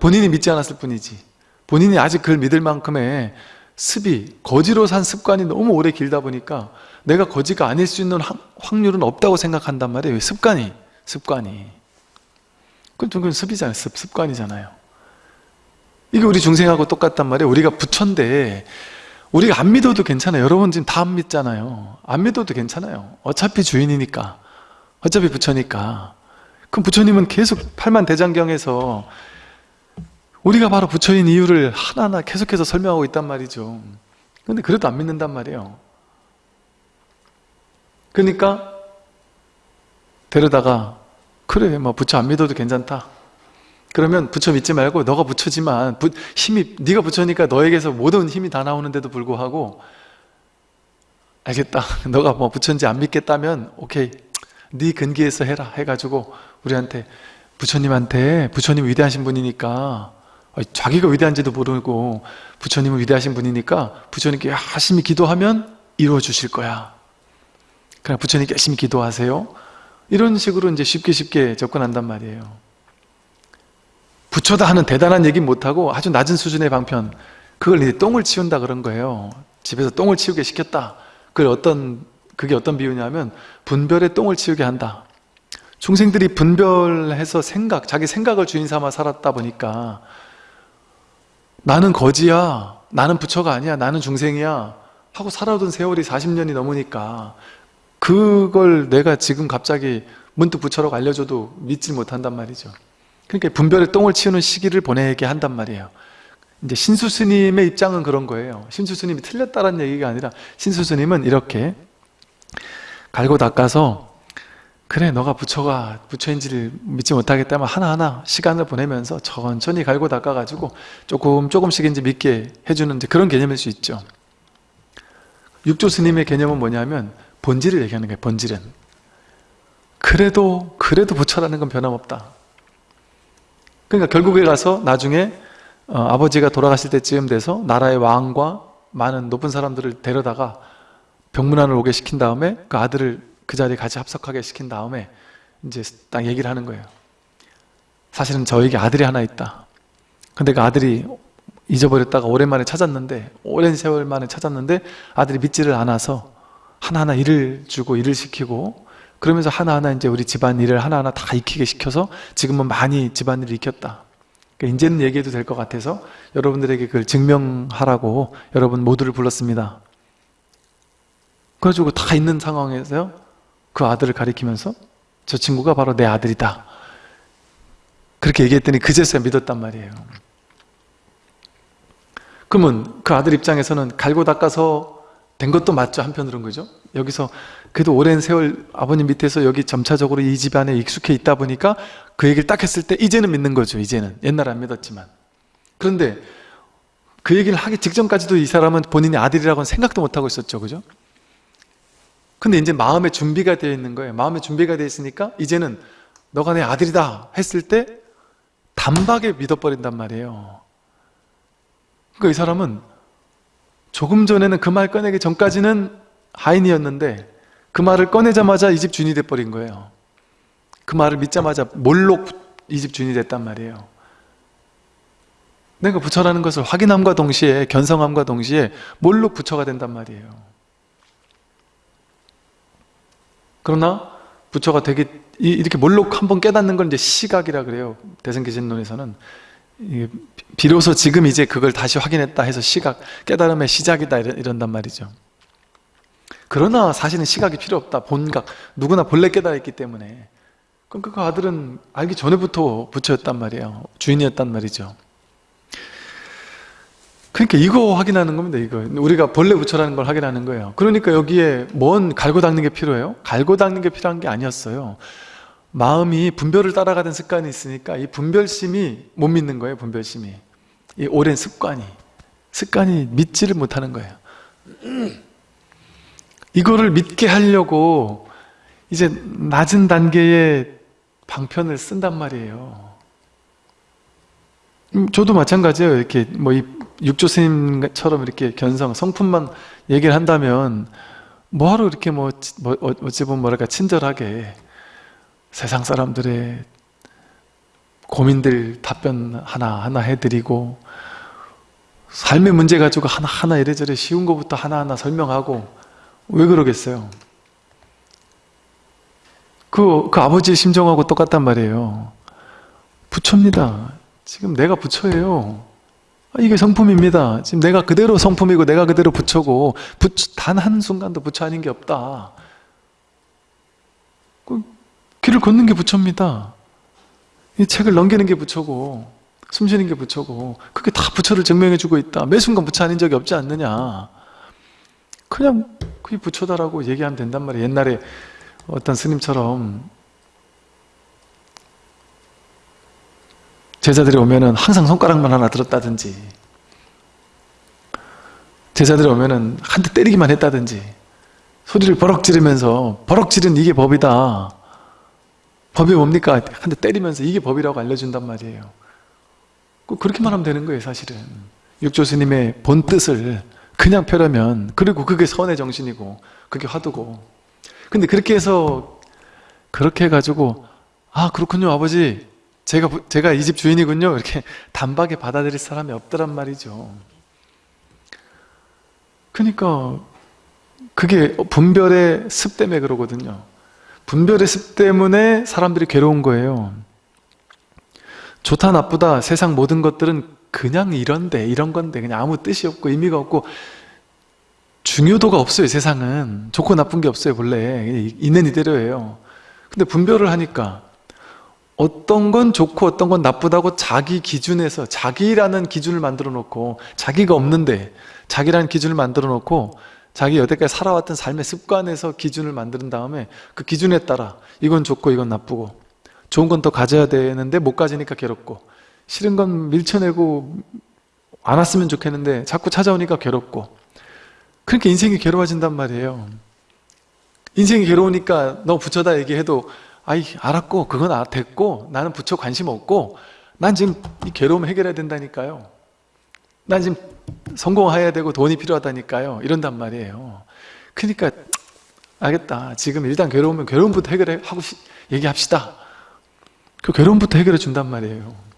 본인이 믿지 않았을 뿐이지. 본인이 아직 그걸 믿을 만큼의 습이 거지로 산 습관이 너무 오래 길다 보니까 내가 거지가 아닐 수 있는 확- 확률은 없다고 생각한단 말이에요. 습관이 습관이. 그건 그건 습이잖아요. 습, 습관이잖아요. 이게 우리 중생하고 똑같단 말이에요. 우리가 부처인데 우리가 안 믿어도 괜찮아요. 여러분 지금 다 안 믿잖아요. 안 믿어도 괜찮아요. 어차피 주인이니까. 어차피 부처니까. 그럼 부처님은 계속 팔만 대장경에서 우리가 바로 부처인 이유를 하나하나 계속해서 설명하고 있단 말이죠. 근데 그래도 안 믿는단 말이에요. 그러니까 데려다가 그래 뭐 부처 안 믿어도 괜찮다 그러면 부처 믿지 말고 너가 부처지만 부- 힘이 네가 부처니까 너에게서 모든 힘이 다 나오는데도 불구하고 알겠다. <laughs> 너가 뭐 부처인지 안 믿겠다면 오케이. 네 근기에서 해라 해가지고 우리한테 부처님한테 부처님 위대하신 분이니까 자기가 위대한지도 모르고 부처님은 위대하신 분이니까 부처님께 열심히 기도하면 이루어 주실 거야. 그냥 부처님께 열심히 기도하세요. 이런 식으로 이제 쉽게 쉽게 접근한단 말이에요 부처다 하는 대단한 얘기 못하고 아주 낮은 수준의 방편. 그걸 이제 똥을 치운다 그런 거예요. 집에서 똥을 치우게 시켰다. 그걸 어떤 그게 어떤 비유냐면 분별에 똥을 치우게 한다. 중생들이 분별해서 생각 자기 생각을 주인 삼아 살았다 보니까 나는 거지야 나는 부처가 아니야 나는 중생이야 하고 살아온 세월이 40년이 넘으니까 그걸 내가 지금 갑자기 문득 부처라고 알려줘도 믿지 못한단 말이죠 그러니까 분별에 똥을 치우는 시기를 보내게 한단 말이에요. 이제 신수 스님의 입장은 그런 거예요. 신수 스님이 틀렸다는 얘기가 아니라 신수 스님은 이렇게 갈고 닦아서 그래 너가 부처가 부처인지를 믿지 못하겠다면 하나하나 시간을 보내면서 천천히 갈고 닦아가지고 조금 조금씩 이제 믿게 해주는 그런 개념일 수 있죠. 육조 스님의 개념은 뭐냐면 본질을 얘기하는 거예요 본질은. 그래도 그래도 부처라는 건 변함없다 그러니까 결국에 가서 나중에 어, 아버지가 돌아가실 때쯤 돼서 나라의 왕과 많은 높은 사람들을 데려다가 병문안을 오게 시킨 다음에 그 아들을 그 자리에 같이 합석하게 시킨 다음에 이제 딱 얘기를 하는 거예요. 사실은 저에게 아들이 하나 있다. 근데 그 아들이 잊어버렸다가 오랜만에 찾았는데 오랜 세월 만에 찾았는데 아들이 믿지를 않아서 하나하나 일을 주고 일을 시키고 그러면서 하나하나 이제 우리 집안 일을 하나하나 다 익히게 시켜서 지금은 많이 집안일을 익혔다. 그러니까 이제는 얘기해도 될 것 같아서 여러분들에게 그걸 증명하라고 여러분 모두를 불렀습니다. 그래가지고 다 있는 상황에서요 그 아들을 가리키면서 저 친구가 바로 내 아들이다. 그렇게 얘기했더니 그제서야 믿었단 말이에요. 그러면 그 아들 입장에서는 갈고 닦아서 된 것도 맞죠? 한편으로는 그죠? 여기서 그래도 오랜 세월 아버님 밑에서 여기 점차적으로 이 집안에 익숙해 있다 보니까 그 얘기를 딱 했을 때 이제는 믿는 거죠 이제는. 옛날에 안 믿었지만. 그런데 그 얘기를 하기 직전까지도 이 사람은 본인의 아들이라고는 생각도 못하고 있었죠 그죠? 근데 이제 마음의 준비가 되어 있는 거예요. 마음의 준비가 되어 있으니까 이제는 너가 내 아들이다 했을 때 단박에 믿어버린단 말이에요. 그러니까 이 사람은 조금 전에는 그 말 꺼내기 전까지는 하인이었는데 그 말을 꺼내자마자 이 집 주인이 돼버린 거예요. 그 말을 믿자마자 몰록 이 집 주인이 됐단 말이에요. 내가 부처라는 것을 확인함과 동시에 견성함과 동시에 몰록 부처가 된단 말이에요. 그러나 부처가 되게 이- 이렇게 몰록 한번 깨닫는 건 이제 시각이라 그래요. 대승기신론에서는. 비로소 지금 이제 그걸 다시 확인했다 해서 시각 깨달음의 시작이다 이런- 이런단 말이죠 그러나 사실은 시각이 필요 없다. 본각 누구나 본래 깨달았기 때문에. 그럼 그 아들은 알기 전에부터 부처였단 말이에요. 주인이었단 말이죠. 그러니까 이거 확인하는 겁니다 이거. 우리가 본래 부처라는 걸 확인하는 거예요. 그러니까 여기에 뭔 갈고 닦는 게 필요해요? 갈고 닦는 게 필요한 게 아니었어요. 마음이 분별을 따라가던 습관이 있으니까 이 분별심이 못 믿는 거예요 분별심이. 이 오랜 습관이. 습관이 믿지를 못하는 거예요 이거를 믿게 하려고 이제 낮은 단계의 방편을 쓴단 말이에요. 음, 저도 마찬가지예요. 이렇게 뭐 이 육조 스님처럼 이렇게 견성, 성품만 얘기를 한다면 뭐하러 이렇게 뭐, 뭐 어찌 보면 뭐랄까 친절하게 세상 사람들의 고민들 답변 하나하나 해드리고 삶의 문제 가지고 하나하나 이래저래 쉬운 것부터 하나하나 설명하고 왜 그러겠어요? 그, 그 아버지의 심정하고 똑같단 말이에요. 부처입니다. 지금 내가 부처예요. 아, 이게 성품입니다. 지금 내가 그대로 성품이고 내가 그대로 부처고 단 한순간도 부처 아닌 게 없다. 그 길을 걷는 게 부처입니다. 이 책을 넘기는 게 부처고 숨 쉬는 게 부처고 그게 다 부처를 증명해 주고 있다. 매 순간 부처 아닌 적이 없지 않느냐. 그냥 그게 부처다라고 얘기하면 된단 말이에요. 옛날에 어떤 스님처럼 제자들이 오면은 항상 손가락만 하나 들었다든지 제자들이 오면은 한 대 때리기만 했다든지 소리를 버럭 지르면서 버럭 지른 이게 법이다 법이 뭡니까? 한 대 때리면서 이게 법이라고 알려준단 말이에요 그렇게만 하면 되는 거예요 사실은 육조 스님의 본 뜻을 그냥 펴려면 그리고 그게 선의 정신이고 그게 화두고. 근데 그렇게 해서 그렇게 해가지고 아 그렇군요 아버지. 제가 제가 이 집 주인이군요. 이렇게 <laughs> 단박에 받아들일 사람이 없더란 말이죠. 그러니까 그게 분별의 습 때문에 그러거든요. 분별의 습 때문에 사람들이 괴로운 거예요. 좋다 나쁘다 세상 모든 것들은 그냥 이런데 이런 건데 그냥 아무 뜻이 없고 의미가 없고. 중요도가 없어요 세상은. 좋고 나쁜 게 없어요 본래. 있는 이대로예요. 근데 분별을 하니까 어떤 건 좋고 어떤 건 나쁘다고 자기 기준에서 자기라는 기준을 만들어 놓고 자기가 없는데 자기라는 기준을 만들어 놓고 자기 여태까지 살아왔던 삶의 습관에서 기준을 만든 다음에 그 기준에 따라 이건 좋고 이건 나쁘고 좋은 건 더 가져야 되는데 못 가지니까 괴롭고 싫은 건 밀쳐내고 안 왔으면 좋겠는데 자꾸 찾아오니까 괴롭고. 그렇게 인생이 괴로워진단 말이에요. 인생이 괴로우니까 너 부처다 얘기해도 아이 알았고 그건 아, 됐고 나는 부처 관심 없고 난 지금 이 괴로움 해결해야 된다니까요. 난 지금 성공해야 되고 돈이 필요하다니까요. 이런단 말이에요. 그러니까 알겠다. 지금 일단 괴로우면 괴로움부터 해결하고 얘기합시다. 그 괴로움부터 해결해 준단 말이에요. 그러니까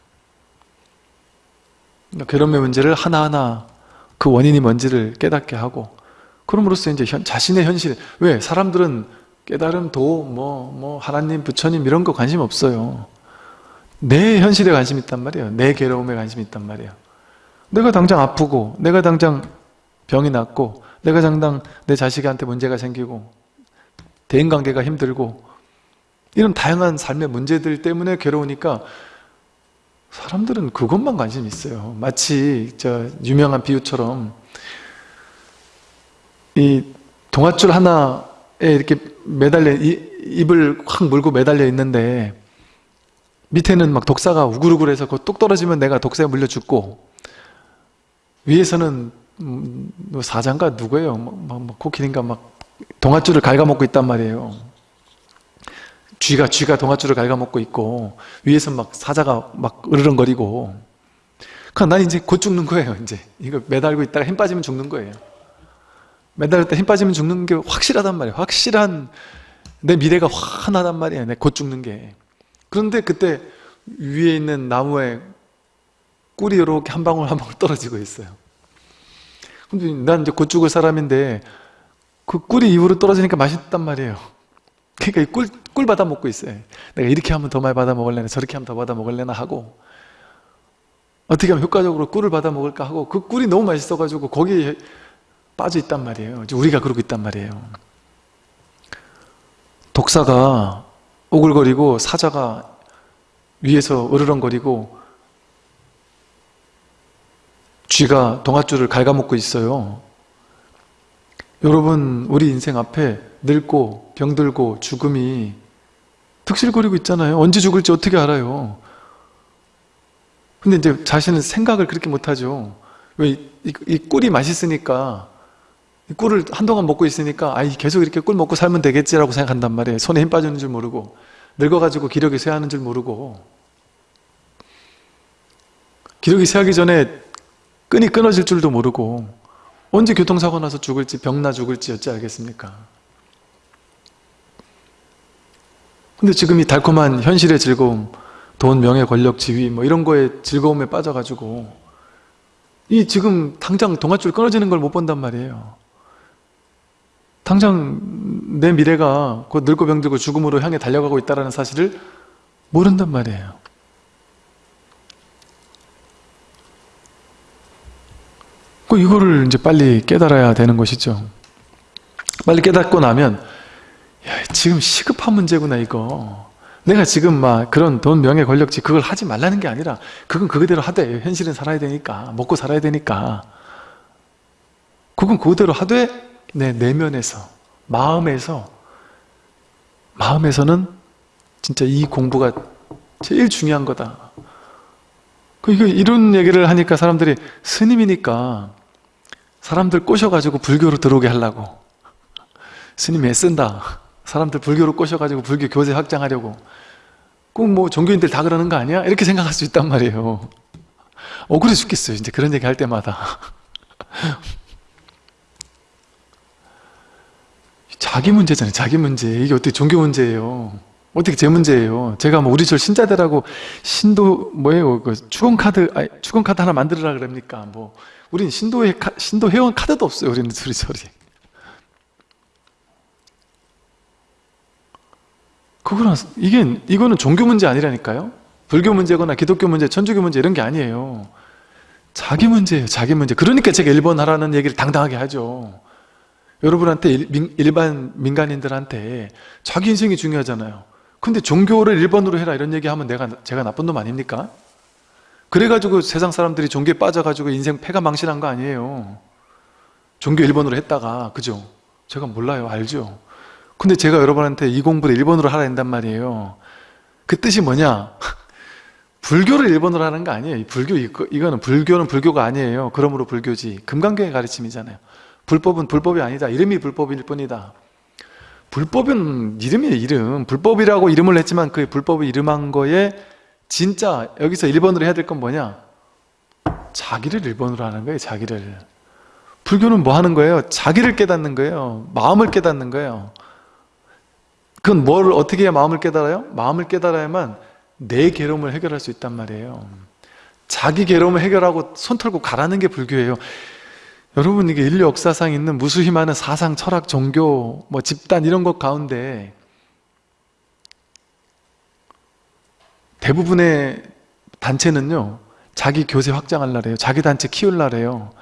괴로움의 문제를 하나하나 그 원인이 뭔지를 깨닫게 하고 그럼으로써 이제 현, 자신의 현실 왜 사람들은 깨달음 도뭐 뭐 하나님 부처님 이런 거 관심 없어요. 내 현실에 관심 있단 말이에요. 내 괴로움에 관심 있단 말이에요. 내가 당장 아프고 내가 당장 병이 났고 내가 당장 내 자식한테 문제가 생기고 대인관계가 힘들고 이런 다양한 삶의 문제들 때문에 괴로우니까 사람들은 그것만 관심 있어요 마치 저 유명한 비유처럼 이 동아줄 하나에 이렇게 매달려 입을 확 물고 매달려 있는데 밑에는 막 독사가 우글우글해서 그뚝 떨어지면 내가 독사에 물려 죽고 위에서는 음, 뭐 사장가 누구예요? 막, 막, 막 코끼리인가 막 동아줄을 갉아먹고 있단 말이에요. 쥐가 쥐가 동아줄을 갉아먹고 있고 위에서 막 사자가 막 으르렁거리고 그난 이제 곧 죽는 거예요. 이제 이거 매달고 있다가 힘 빠지면 죽는 거예요. 매달릴 때힘 빠지면 죽는 게 확실하단 말이에요. 확실한 내 미래가 환하단 말이에요. 내 곧 죽는 게. 그런데 그때 위에 있는 나무에 꿀이 이렇게 한 방울 한 방울 떨어지고 있어요. 근데 난 이제 곧 죽을 사람인데 그 꿀이 입으로 떨어지니까 맛있단 말이에요. 그러니까 꿀, 꿀 받아 먹고 있어요. 내가 이렇게 하면 더 많이 받아 먹을래나 저렇게 하면 더 받아 먹을래나 하고 어떻게 하면 효과적으로 꿀을 받아 먹을까 하고 그 꿀이 너무 맛있어가지고 거기에 빠져 있단 말이에요. 우리가 그러고 있단 말이에요. 독사가 오글거리고 사자가 위에서 으르렁거리고 쥐가 동아줄을 갉아먹고 있어요. 여러분 우리 인생 앞에 늙고 병들고 죽음이 득실거리고 있잖아요. 언제 죽을지 어떻게 알아요? 근데 이제 자신은 생각을 그렇게 못하죠. 왜이 꿀이 맛있으니까 꿀을 한동안 먹고 있으니까 아이 계속 이렇게 꿀 먹고 살면 되겠지라고 생각한단 말이에요 손에 힘 빠지는 줄 모르고 늙어가지고 기력이 쇠하는 줄 모르고 기력이 쇠하기 전에 끈이 끊어질 줄도 모르고 언제 교통사고 나서 죽을지 병나 죽을지 어찌 알겠습니까 근데 지금 이 달콤한 현실의 즐거움 돈, 명예, 권력, 지위 뭐 이런 거에 즐거움에 빠져가지고 이 지금 당장 동아줄 끊어지는 걸 못 본단 말이에요. 당장 내 미래가 곧 늙고 병들고 죽음으로 향해 달려가고 있다는 사실을 모른단 말이에요. 그 이거를 이제 빨리 깨달아야 되는 것이죠. 빨리 깨닫고 나면 야, 지금 시급한 문제구나 이거. 내가 지금 막 그런 돈, 명예, 권력지 그걸 하지 말라는 게 아니라 그건 그대로 하되. 현실은 살아야 되니까 먹고 살아야 되니까. 그건 그대로 하되 내 내면에서 마음에서 마음에서는 진짜 이 공부가 제일 중요한 거다. 그 이거 이런 얘기를 하니까 사람들이 스님이니까 사람들 꼬셔가지고 불교로 들어오게 하려고. 스님이 애쓴다 사람들 불교로 꼬셔가지고 불교 교세 확장하려고. 꼭 뭐 종교인들 다 그러는 거 아니야? 이렇게 생각할 수 있단 말이에요. 억울해 죽겠어요 이제 그런 얘기 할 때마다. <laughs> 자기 문제잖아요 자기 문제. 이게 어떻게 종교 문제예요? 어떻게 제 문제예요? 제가 뭐 우리 절 신자들하고 신도 뭐예요? 그 축원카드 아니, 축원카드 하나 만들어라 그럽니까? 뭐. 우린 신도회 신도 회원 카드도 없어요 우리는 우리 절이 그거는 이게 이거는 종교 문제 아니라니까요. 불교 문제거나 기독교 문제, 천주교 문제 이런 게 아니에요. 자기 문제예요. 자기 문제. 그러니까 제가 일본 하라는 얘기를 당당하게 하죠. 여러분한테 일, 반 민간인들한테 자기 인생이 중요하잖아요. 근데 종교를 일본으로 해라 이런 얘기하면 내가 제가 나쁜 놈 아닙니까? 그래가지고 세상 사람들이 종교에 빠져가지고 인생 패가 망신한 거 아니에요. 종교 일본으로 했다가 그죠? 제가 몰라요. 알죠? 근데 제가 여러분한테 이 공부를 일본어로 하라 한단 말이에요. 그 뜻이 뭐냐? <laughs> 불교를 일본어로 하는 거 아니에요. 불교 이거, 이거는 불교는 불교가 아니에요. 그러므로 불교지. 금강경의 가르침이잖아요. 불법은 불법이 아니다. 이름이 불법일 뿐이다. 불법은 이름이에요 이름. 불법이라고 이름을 했지만 그 불법을 이름한 거에 진짜 여기서 일본어로 해야 될 건 뭐냐? 자기를 일본어로 하는 거예요 자기를. 불교는 뭐 하는 거예요? 자기를 깨닫는 거예요. 마음을 깨닫는 거예요 그건 뭘 어떻게 마음을 깨달아요? 마음을 깨달아야만 내 괴로움을 해결할 수 있단 말이에요. 자기 괴로움을 해결하고 손 털고 가라는 게 불교예요. 여러분 이게 인류 역사상 있는 무수히 많은 사상, 철학, 종교, 뭐 집단 이런 것 가운데 대부분의 단체는요 자기 교세 확장하려래요. 자기 단체 키울라래요.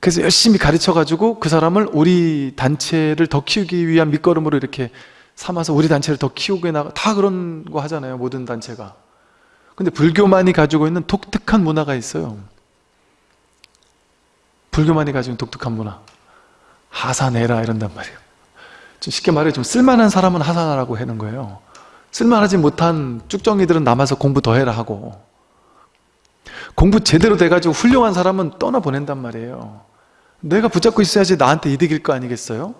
그래서 열심히 가르쳐가지고 그 사람을 우리 단체를 더 키우기 위한 밑거름으로 이렇게 삼아서 우리 단체를 더 키우게 나가 다 그런 거 하잖아요 모든 단체가. 근데 불교만이 가지고 있는 독특한 문화가 있어요. 불교만이 가지고 있는 독특한 문화. 하산해라 이런단 말이에요. 좀 쉽게 말해 좀 쓸만한 사람은 하산하라고 하는 거예요. 쓸만하지 못한 쭉정이들은 남아서 공부 더 해라 하고. 공부 제대로 돼가지고 훌륭한 사람은 떠나보낸단 말이에요. 내가 붙잡고 있어야지 나한테 이득일 거 아니겠어요?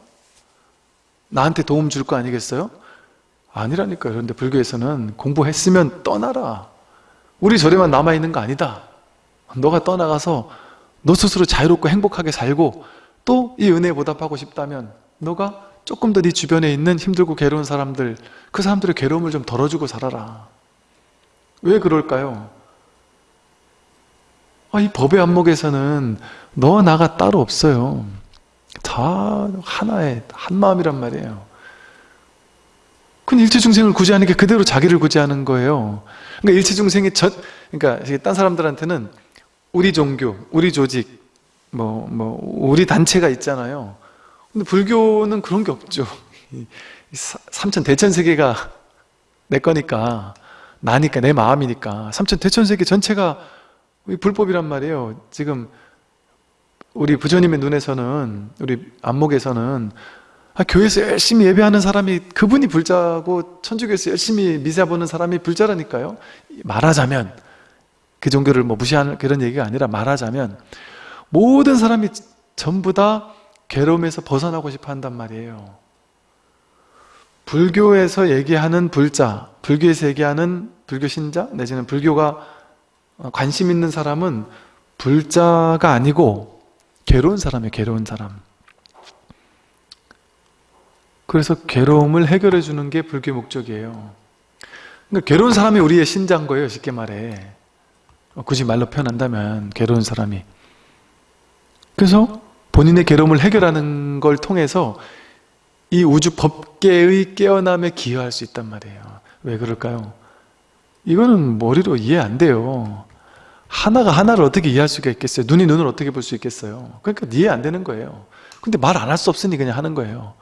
나한테 도움 줄 거 아니겠어요? 아니라니까요. 그런데 불교에서는 공부했으면 떠나라. 우리 절에만 남아있는 거 아니다. 너가 떠나가서 너 스스로 자유롭고 행복하게 살고 또 이 은혜에 보답하고 싶다면 너가 조금 더 네 주변에 있는 힘들고 괴로운 사람들 그 사람들의 괴로움을 좀 덜어주고 살아라. 왜 그럴까요? 아, 이 법의 안목에서는 너와 나가 따로 없어요. 다 하나의 한 마음이란 말이에요. 근데 일체 중생을 구제하는 게 그대로 자기를 구제하는 거예요. 그러니까 일체 중생이 전 그러니까 딴 사람들한테는 우리 종교, 우리 조직 뭐, 뭐 우리 단체가 있잖아요. 근데 불교는 그런 게 없죠. 삼천 대천세계가 내 거니까 나니까 내 마음이니까 삼천 대천세계 전체가 불법이란 말이에요. 지금 우리 부처님의 눈에서는 우리 안목에서는 아, 교회에서 열심히 예배하는 사람이 그분이 불자고 천주교에서 열심히 미사 보는 사람이 불자라니까요 말하자면 그 종교를 뭐 무시하는 그런 얘기가 아니라 말하자면 모든 사람이 전부 다 괴로움에서 벗어나고 싶어 한단 말이에요. 불교에서 얘기하는 불자, 불교에서 얘기하는 불교 신자, 내지는 불교가 관심 있는 사람은 불자가 아니고 괴로운 사람이에요, 괴로운 사람. 그래서 괴로움을 해결해 주는 게 불교의 목적이에요. 그러니까 괴로운 사람이 우리의 신자인 거예요, 쉽게 말해. 굳이 말로 표현한다면, 괴로운 사람이. 그래서 본인의 괴로움을 해결하는 걸 통해서 이 우주 법계의 깨어남에 기여할 수 있단 말이에요. 왜 그럴까요? 이거는 머리로 이해 안 돼요. 하나가 하나를 어떻게 이해할 수가 있겠어요? 눈이 눈을 어떻게 볼 수 있겠어요? 그러니까 이해 안 되는 거예요. 근데 말 안 할 수 없으니 그냥 하는 거예요.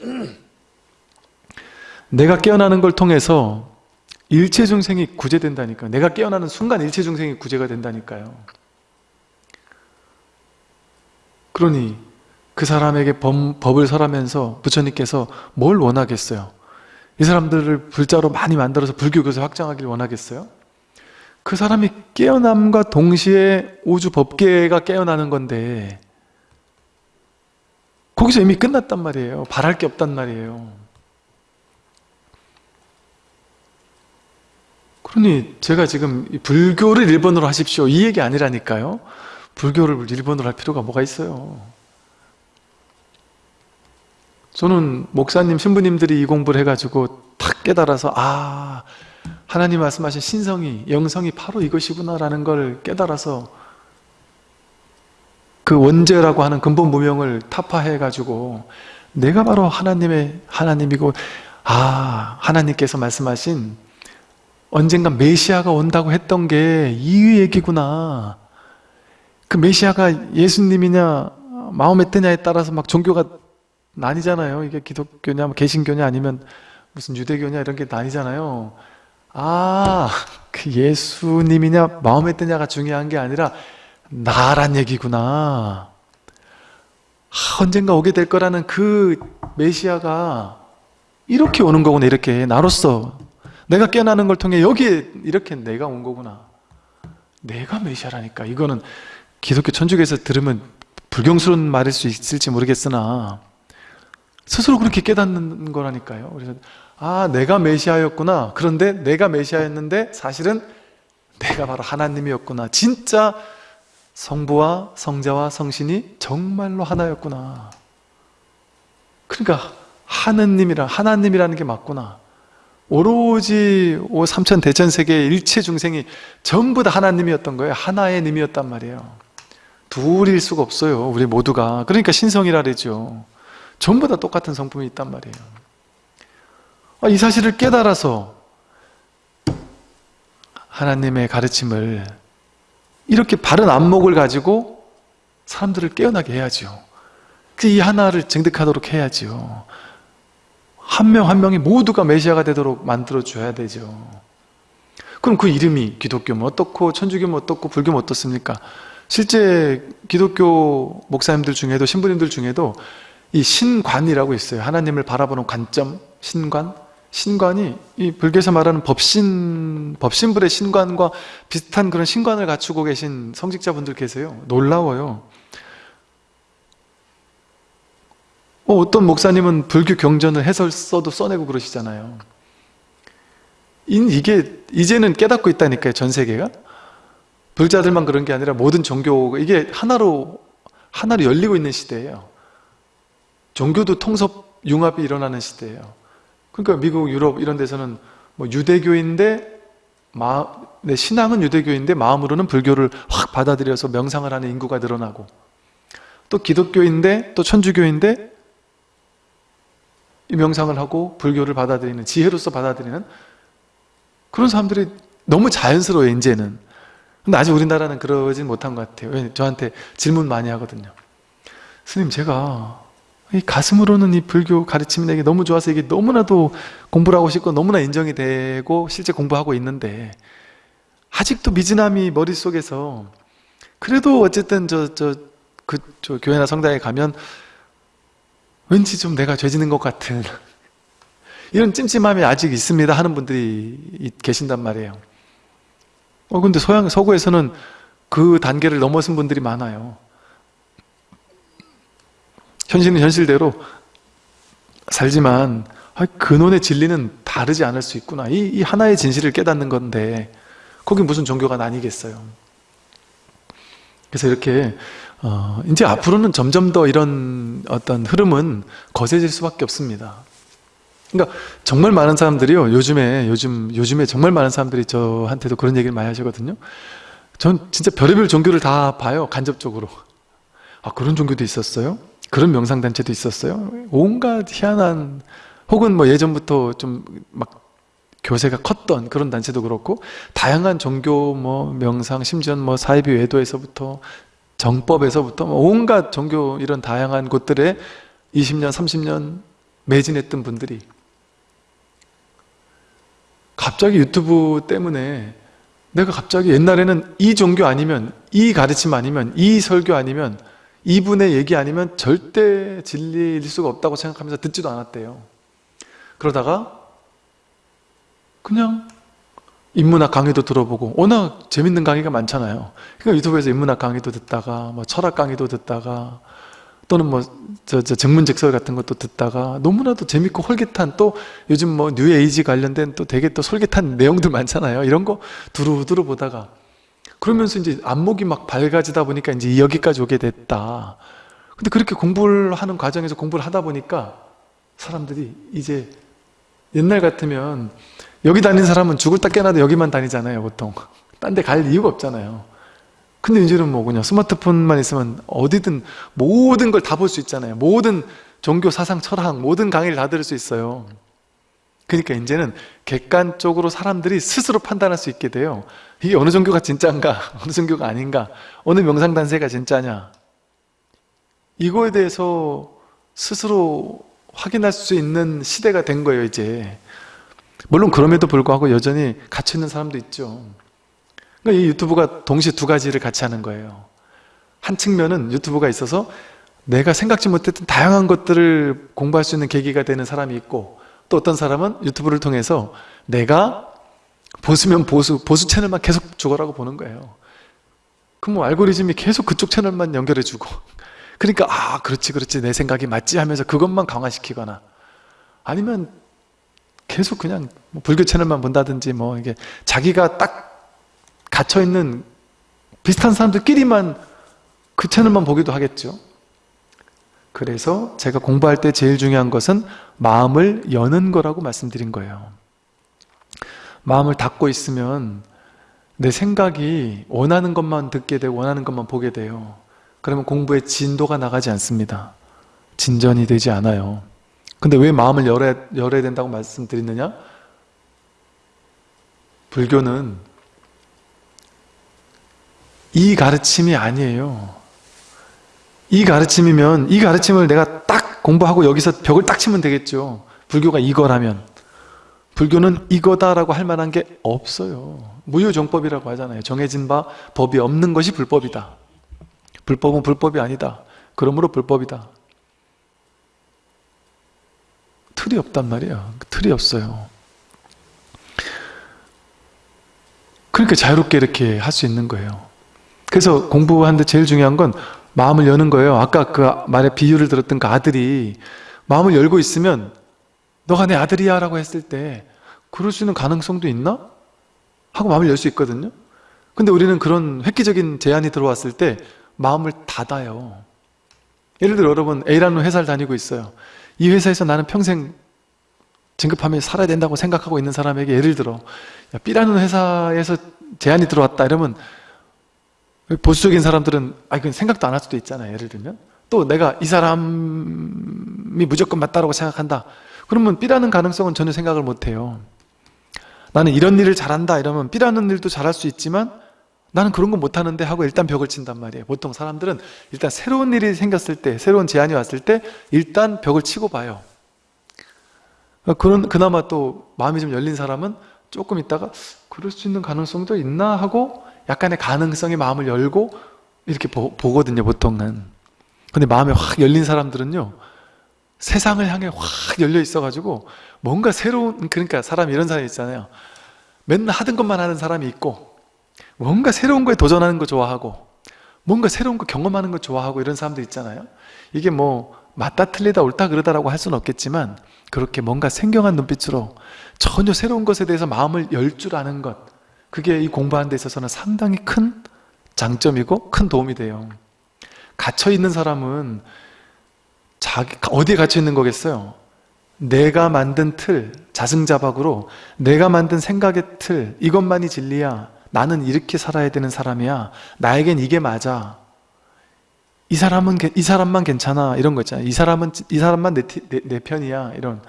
<clears throat> 내가 깨어나는 걸 통해서 일체 중생이 구제된다니까 내가 깨어나는 순간 일체 중생이 구제가 된다니까요. 그러니 그 사람에게 법, 법을 설하면서 부처님께서 뭘 원하겠어요? 이 사람들을 불자로 많이 만들어서 불교교에서 확장하기를 원하겠어요? 그 사람이 깨어남과 동시에 우주 법계가 깨어나는 건데 거기서 이미 끝났단 말이에요. 바랄 게 없단 말이에요. 그러니 제가 지금 불교를 일본어로 하십시오 이 얘기 아니라니까요. 불교를 일본어로 할 필요가 뭐가 있어요. 저는 목사님, 신부님들이 이 공부를 해가지고 탁 깨달아서 아 하나님 말씀하신 신성이, 영성이 바로 이것이구나라는 걸 깨달아서 그 원죄라고 하는 근본 무명을 타파해가지고 내가 바로 하나님의 하나님이고 아 하나님께서 말씀하신 언젠가 메시아가 온다고 했던 게 이 얘기구나 그 메시아가 예수님이냐 마음에 뜨냐에 따라서 막 종교가 나뉘잖아요. 이게 기독교냐, 뭐 개신교냐, 아니면 무슨 유대교냐 이런 게 나뉘잖아요. 아, 그 예수님이냐, 마음에 드냐가 중요한 게 아니라 나란 얘기구나. 아, 언젠가 오게 될 거라는 그 메시아가 이렇게 오는 거구나, 이렇게. 나로서. 내가 깨어나는 걸 통해 여기에 이렇게 내가 온 거구나. 내가 메시아라니까. 이거는 기독교 천주교에서 들으면 불경스러운 말일 수 있을지 모르겠으나 스스로 그렇게 깨닫는 거라니까요. 그래서 아 내가 메시아였구나. 그런데 내가 메시아였는데 사실은 내가 바로 하나님이었구나. 진짜 성부와 성자와 성신이 정말로 하나였구나. 그러니까 하느님이라 하나님이라는 게 맞구나. 오로지 오 삼천 대천 세계의 일체 중생이 전부 다 하나님이었던 거예요. 하나의 님이었단 말이에요. 둘일 수가 없어요. 우리 모두가. 그러니까 신성이라 그러죠. 전부 다 똑같은 성품이 있단 말이에요. 아, 이 사실을 깨달아서 하나님의 가르침을 이렇게 바른 안목을 가지고 사람들을 깨어나게 해야죠. 그이 하나를 증득하도록 해야죠. 한명한 명이 모두가 메시아가 되도록 만들어 줘야 되죠. 그럼 그 이름이 기독교면 어떻고 천주교면 어떻고 불교면 어떻습니까? 실제 기독교 목사님들 중에도 신부님들 중에도 이 신관이라고 있어요. 하나님을 바라보는 관점, 신관. 신관이 이 불교에서 말하는 법신, 법신불의 신관과 비슷한 그런 신관을 갖추고 계신 성직자분들 계세요. 놀라워요. 어, 떤 목사님은 불교 경전을 해설 써도 써내고 그러시잖아요. 이게 이제는 깨닫고 있다니까요, 전 세계가. 불자들만 그런 게 아니라 모든 종교 이게 하나로 하나로 열리고 있는 시대예요. 종교도 통섭 융합이 일어나는 시대예요. 그러니까 미국, 유럽 이런 데서는 뭐 유대교인데 마, 네, 신앙은 유대교인데 마음으로는 불교를 확 받아들여서 명상을 하는 인구가 늘어나고 또 기독교인데 또 천주교인데 이 명상을 하고 불교를 받아들이는 지혜로서 받아들이는 그런 사람들이 너무 자연스러워요 이제는. 근데 아직 우리나라는 그러진 못한 것 같아요. 왜 저한테 질문 많이 하거든요. 스님 제가 이 가슴으로는 이 불교 가르침이 내게 너무 좋아서 이게 너무나도 공부를 하고 싶고 너무나 인정이 되고 실제 공부하고 있는데 아직도 미진함이 머릿속에서 그래도 어쨌든 저, 저, 그, 저 교회나 성당에 가면 왠지 좀 내가 죄지는 것 같은 <laughs> 이런 찜찜함이 아직 있습니다 하는 분들이 계신단 말이에요. 어 근데 서양 서구에서는 그 단계를 넘어선 분들이 많아요 현실은 현실대로 살지만 아, 근원의 진리는 다르지 않을 수 있구나. 이, 이 하나의 진실을 깨닫는 건데 거기 무슨 종교가 나뉘겠어요? 그래서 이렇게 어, 이제 앞으로는 점점 더 이런 어떤 흐름은 거세질 수밖에 없습니다. 그러니까 정말 많은 사람들이요 요즘에 요즘 요즘에 정말 많은 사람들이 저한테도 그런 얘기를 많이 하시거든요. 전 진짜 별의별 종교를 다 봐요 간접적으로. 아 그런 종교도 있었어요? 그런 명상단체도 있었어요? 온갖 희한한 혹은 뭐 예전부터 좀 막 교세가 컸던 그런 단체도 그렇고 다양한 종교 뭐 명상 심지어 뭐 사이비 외도에서부터 정법에서부터 뭐 온갖 종교 이런 다양한 곳들에 20년 30년 매진했던 분들이 갑자기 유튜브 때문에 내가 갑자기 옛날에는 이 종교 아니면 이 가르침 아니면 이 설교 아니면 이분의 얘기 아니면 절대 진리일 수가 없다고 생각하면서 듣지도 않았대요. 그러다가 그냥 인문학 강의도 들어보고 워낙 재밌는 강의가 많잖아요. 그러니까 유튜브에서 인문학 강의도 듣다가 뭐 철학 강의도 듣다가 또는 뭐 저, 저 정문직설 같은 것도 듣다가 너무나도 재밌고 홀깃한 또 요즘 뭐 뉴에이지 관련된 또 되게 또 솔깃한 내용들 많잖아요. 이런 거 두루두루 보다가 그러면서 이제 안목이 막 밝아지다 보니까 이제 여기까지 오게 됐다. 근데 그렇게 공부를 하는 과정에서 공부를 하다 보니까 사람들이 이제 옛날 같으면 여기 다니는 사람은 죽을 딱 깨나도 여기만 다니잖아요 보통. <laughs> 딴 데 갈 이유가 없잖아요. 근데 이제는 뭐 그냥 스마트폰만 있으면 어디든 모든 걸 다 볼 수 있잖아요. 모든 종교 사상 철학 모든 강의를 다 들을 수 있어요 그러니까 이제는 객관적으로 사람들이 스스로 판단할 수 있게 돼요. 이게 어느 종교가 진짜인가 <laughs> 어느 종교가 아닌가 어느 명상단세가 진짜냐. 이거에 대해서 스스로 확인할 수 있는 시대가 된 거예요 이제. 물론 그럼에도 불구하고 여전히 갇혀 있는 사람도 있죠. 그러니까 이 유튜브가 동시에 두 가지를 같이 하는 거예요. 한 측면은 유튜브가 있어서 내가 생각지 못했던 다양한 것들을 공부할 수 있는 계기가 되는 사람이 있고 또 어떤 사람은 유튜브를 통해서 내가 보수면 보수, 보수 채널만 계속 죽어라고 보는 거예요. 그럼 뭐 알고리즘이 계속 그쪽 채널만 연결해 주고. <laughs> 그러니까 아 그렇지 그렇지 내 생각이 맞지 하면서 그것만 강화시키거나. 아니면 계속 그냥 뭐 불교 채널만 본다든지 뭐 이게 자기가 딱 갇혀있는 비슷한 사람들끼리만 그 채널만 보기도 하겠죠 그래서 제가 공부할 때 제일 중요한 것은 마음을 여는 거라고 말씀드린 거예요. 마음을 닫고 있으면 내 생각이 원하는 것만 듣게 되고 원하는 것만 보게 돼요. 그러면 공부의 진도가 나가지 않습니다. 진전이 되지 않아요. 근데 왜 마음을 열어야, 열어야 된다고 말씀드리느냐? 불교는 이 가르침이 아니에요 이 가르침이면 이 가르침을 내가 딱 공부하고 여기서 벽을 딱 치면 되겠죠. 불교가 이거라면. 불교는 이거다라고 할 만한 게 없어요. 무효정법이라고 하잖아요. 정해진 바 법이 없는 것이 불법이다. 불법은 불법이 아니다. 그러므로 불법이다. 틀이 없단 말이에요. 틀이 없어요. 그러니까 자유롭게 이렇게 할 수 있는 거예요. 그래서 공부하는데 제일 중요한 건 마음을 여는 거예요. 아까 그 말의 비유를 들었던 그 아들이 마음을 열고 있으면 너가 내 아들이야 라고 했을 때 그럴 수 있는 가능성도 있나? 하고 마음을 열 수 있거든요. 근데 우리는 그런 획기적인 제안이 들어왔을 때 마음을 닫아요. 예를 들어 여러분 A라는 회사를 다니고 있어요. 이 회사에서 나는 평생 진급하면 살아야 된다고 생각하고 있는 사람에게 예를 들어 B라는 회사에서 제안이 들어왔다. 이러면 보수적인 사람들은 아 이건 생각도 안 할 수도 있잖아요 예를 들면. 또 내가 이 사람이 무조건 맞다라고 생각한다. 그러면 B라는 가능성은 전혀 생각을 못해요. 나는 이런 일을 잘한다 이러면 B라는 일도 잘할 수 있지만 나는 그런 거 못하는데 하고 일단 벽을 친단 말이에요. 보통 사람들은 일단 새로운 일이 생겼을 때 새로운 제안이 왔을 때 일단 벽을 치고 봐요. 그런 그나마 또 마음이 좀 열린 사람은 조금 있다가 그럴 수 있는 가능성도 있나 하고 약간의 가능성에 마음을 열고 이렇게 보, 보거든요 보통은. 근데 마음이 확 열린 사람들은요 세상을 향해 확 열려 있어 가지고 뭔가 새로운 그러니까 사람 이런 사람이 있잖아요. 맨날 하던 것만 하는 사람이 있고 뭔가 새로운 거에 도전하는 거 좋아하고 뭔가 새로운 거 경험하는 거 좋아하고 이런 사람들 있잖아요. 이게 뭐 맞다 틀리다 옳다 그러다라고 할 수는 없겠지만 그렇게 뭔가 생경한 눈빛으로 전혀 새로운 것에 대해서 마음을 열 줄 아는 것 그게 이 공부하는 데 있어서는 상당히 큰 장점이고 큰 도움이 돼요. 갇혀있는 사람은 자기 어디에 갇혀있는 거겠어요? 내가 만든 틀, 자승자박으로 내가 만든 생각의 틀 이것만이 진리야. 나는 이렇게 살아야 되는 사람이야. 나에겐 이게 맞아. 이 사람은 이 사람만 괜찮아. 이런 거 있잖아요 이 사람은 이 사람만 내, 내, 내 편이야. 이런.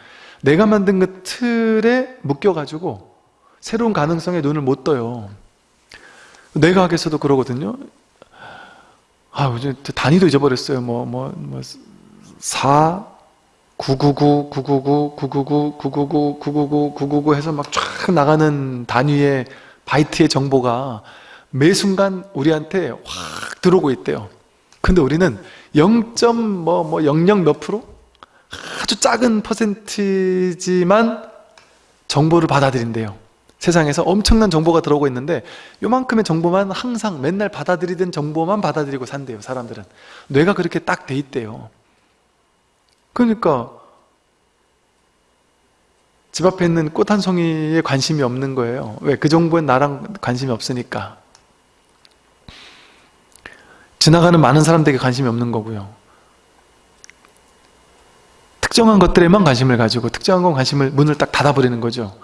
내가 만든 그 틀에 묶여가지고 새로운 가능성에 눈을 못 떠요. 내가학에서도 그러거든요. 아 요즘 단위도 잊어버렸어요. 뭐 뭐 뭐 4, 999, 999, 999, 999, 999, 999 해서 막 쫙 나가는 단위의 바이트의 정보가 매 순간 우리한테 확 들어오고 있대요. 근데 우리는 0.뭐00 몇 프로? 아주 작은 퍼센트지만 정보를 받아들인대요 세상에서 엄청난 정보가 들어오고 있는데 요만큼의 정보만 항상 맨날 받아들이던 정보만 받아들이고 산대요 사람들은. 뇌가 그렇게 딱 돼 있대요. 그러니까 집 앞에 있는 꽃 한 송이에 관심이 없는 거예요. 왜? 그 정보엔 나랑 관심이 없으니까. 지나가는 많은 사람들에게 관심이 없는 거고요. 특정한 것들에만 관심을 가지고 특정한 건 관심을 문을 딱 닫아버리는 거죠.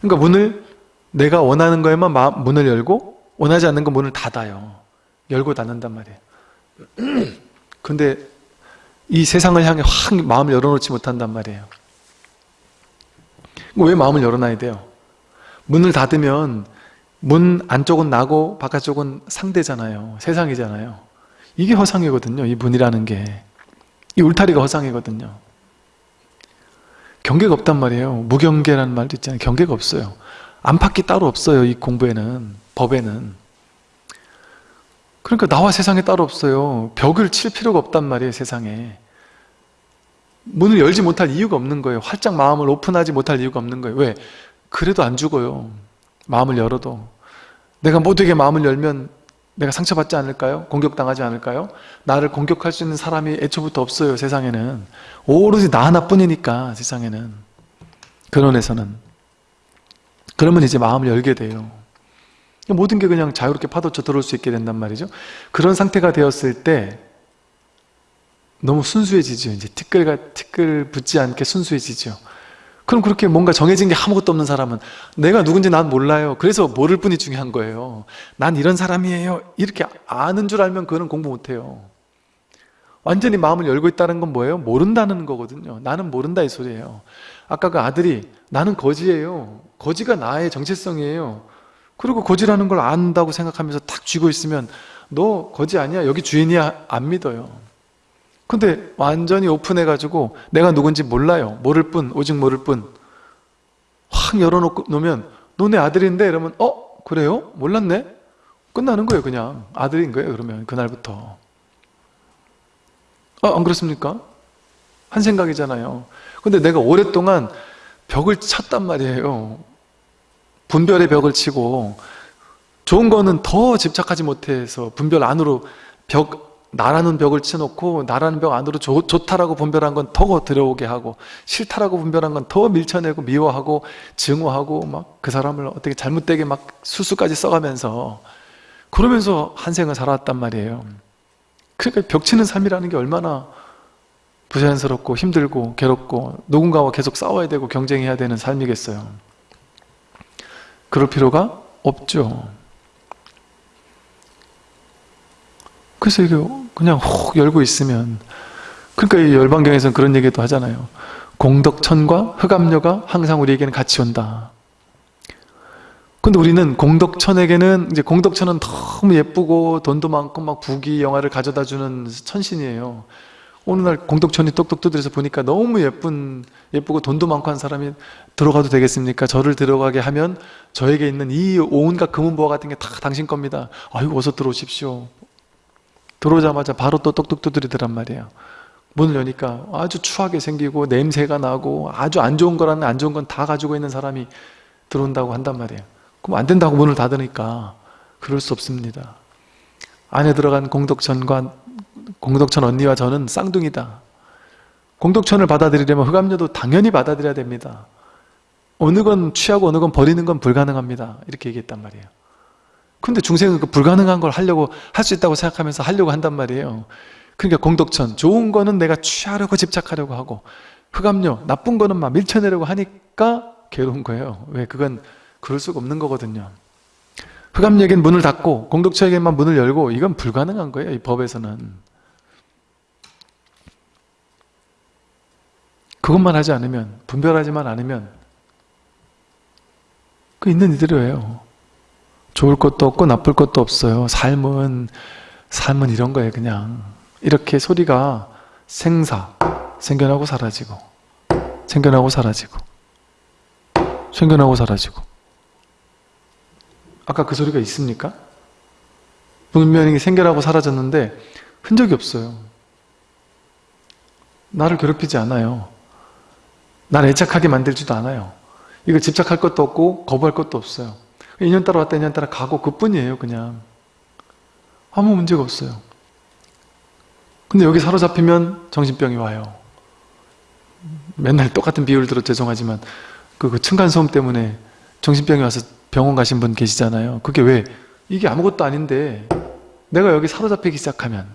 그러니까 문을 내가 원하는 거에만 마, 문을 열고 원하지 않는 건 문을 닫아요. 열고 닫는단 말이에요. <clears throat> 근데 이 세상을 향해 확 마음을 열어놓지 못한단 말이에요. 왜 마음을 열어놔야 돼요? 문을 닫으면 문 안쪽은 나고 바깥쪽은 상대잖아요. 세상이잖아요. 이게 허상이거든요 이 문이라는 게. 이 울타리가 허상이거든요. 경계가 없단 말이에요. 무경계라는 말도 있잖아요. 경계가 없어요 안팎이 따로 없어요 이 공부에는 법에는. 그러니까 나와 세상에 따로 없어요. 벽을 칠 필요가 없단 말이에요 세상에. 문을 열지 못할 이유가 없는 거예요. 활짝 마음을 오픈하지 못할 이유가 없는 거예요. 왜? 그래도 안 죽어요. 마음을 열어도. 내가 모두에게 마음을 열면 내가 상처받지 않을까요? 공격당하지 않을까요? 나를 공격할 수 있는 사람이 애초부터 없어요 세상에는. 오로지 나 하나뿐이니까 세상에는. 근원에서는 그러면 이제 마음을 열게 돼요. 모든 게 그냥 자유롭게 파도쳐 들어올 수 있게 된단 말이죠. 그런 상태가 되었을 때 너무 순수해지죠. 이제 티끌가 티끌 붙지 않게 순수해지죠. 그럼 그렇게 뭔가 정해진 게 아무것도 없는 사람은 내가 누군지 난 몰라요. 그래서 모를 뿐이 중요한 거예요. 난 이런 사람이에요. 이렇게 아는 줄 알면 그거는 공부 못해요. 완전히 마음을 열고 있다는 건 뭐예요? 모른다는 거거든요. 나는 모른다 이 소리예요. 아까 그 아들이 나는 거지예요 거지가 나의 정체성이에요 그리고 거지라는 걸 안다고 생각하면서 탁 쥐고 있으면 너 거지 아니야? 여기 주인이야? 안 믿어요 근데 완전히 오픈해가지고 내가 누군지 몰라요 모를 뿐 오직 모를 뿐확 열어놓으면 너네 아들인데 이러면 어? 그래요? 몰랐네? 끝나는 거예요 그냥 아들인 거예요 그러면 그날부터 어, 안 그렇습니까? 한 생각이잖아요 근데 내가 오랫동안 벽을 쳤단 말이에요 분별의 벽을 치고 좋은 거는 더 집착하지 못해서 분별 안으로 벽 나라는 벽을 쳐놓고 나라는 벽 안으로 좋, 좋다라고 분별한 건 더 들어오게 하고 싫다라고 분별한 건 더 밀쳐내고 미워하고 증오하고 막 그 사람을 어떻게 잘못되게 막 수수까지 써가면서 그러면서 한 생을 살아왔단 말이에요. 그러니까 벽 치는 삶이라는 게 얼마나 부자연스럽고 힘들고 괴롭고 누군가와 계속 싸워야 되고 경쟁해야 되는 삶이겠어요 그럴 필요가 없죠. 그래서 이게 그냥 혹 열고 있으면 그러니까 이 열반경에서는 그런 얘기도 하잖아요. 공덕천과 흑암녀가 항상 우리에게는 같이 온다. 근데 우리는 공덕천에게는 이제 공덕천은 너무 예쁘고 돈도 많고 막 부귀 영화를 가져다 주는 천신이에요 어느 날 공덕천이 똑똑 두드려서 보니까 너무 예쁜 예쁘고 돈도 많고 한 사람이 들어가도 되겠습니까? 저를 들어가게 하면 저에게 있는 이 온갖 금은보화 같은 게 다 당신 겁니다. 아이고 어서 들어오십시오. 들어오자마자 바로 또 똑똑 두드리더란 말이에요. 문을 여니까 아주 추하게 생기고 냄새가 나고 아주 안 좋은 거라는 안 좋은 건 다 가지고 있는 사람이 들어온다고 한단 말이에요. 그럼 안 된다고 문을 닫으니까 그럴 수 없습니다. 안에 들어간 공덕천과 공덕천 언니와 저는 쌍둥이다 공덕천을 받아들이려면 흑암료도 당연히 받아들여야 됩니다. 어느 건 취하고 어느 건 버리는 건 불가능합니다. 이렇게 얘기했단 말이에요. 근데 중생은 그 불가능한 걸 하려고 할 수 있다고 생각하면서 하려고 한단 말이에요. 그러니까 공덕천 좋은 거는 내가 취하려고 집착하려고 하고 흑암료 나쁜 거는 막 밀쳐내려고 하니까 괴로운 거예요. 왜 그건 그럴 수가 없는 거거든요. 흑암역엔 문을 닫고 공덕처에게만 문을 열고 이건 불가능한 거예요. 이 법에서는. 그것만 하지 않으면 분별하지만 않으면 그 있는 이대로예요. 좋을 것도 없고 나쁠 것도 없어요. 삶은 삶은 이런 거예요. 그냥 이렇게 소리가 생사 생겨나고 사라지고 생겨나고 사라지고 생겨나고 사라지고 아까 그 소리가 있습니까? 분명히 생겨나고 사라졌는데 흔적이 없어요. 나를 괴롭히지 않아요. 나를 애착하게 만들지도 않아요. 이걸 집착할 것도 없고 거부할 것도 없어요. 2년 따라 왔다 2년 따라 가고 그뿐이에요 그냥. 아무 문제가 없어요. 근데 여기 사로잡히면 정신병이 와요. 맨날 똑같은 비유를 들어 죄송하지만 그, 그 층간소음 때문에 정신병이 와서 병원 가신 분 계시잖아요. 그게 왜? 이게 아무것도 아닌데 내가 여기 사로잡히기 시작하면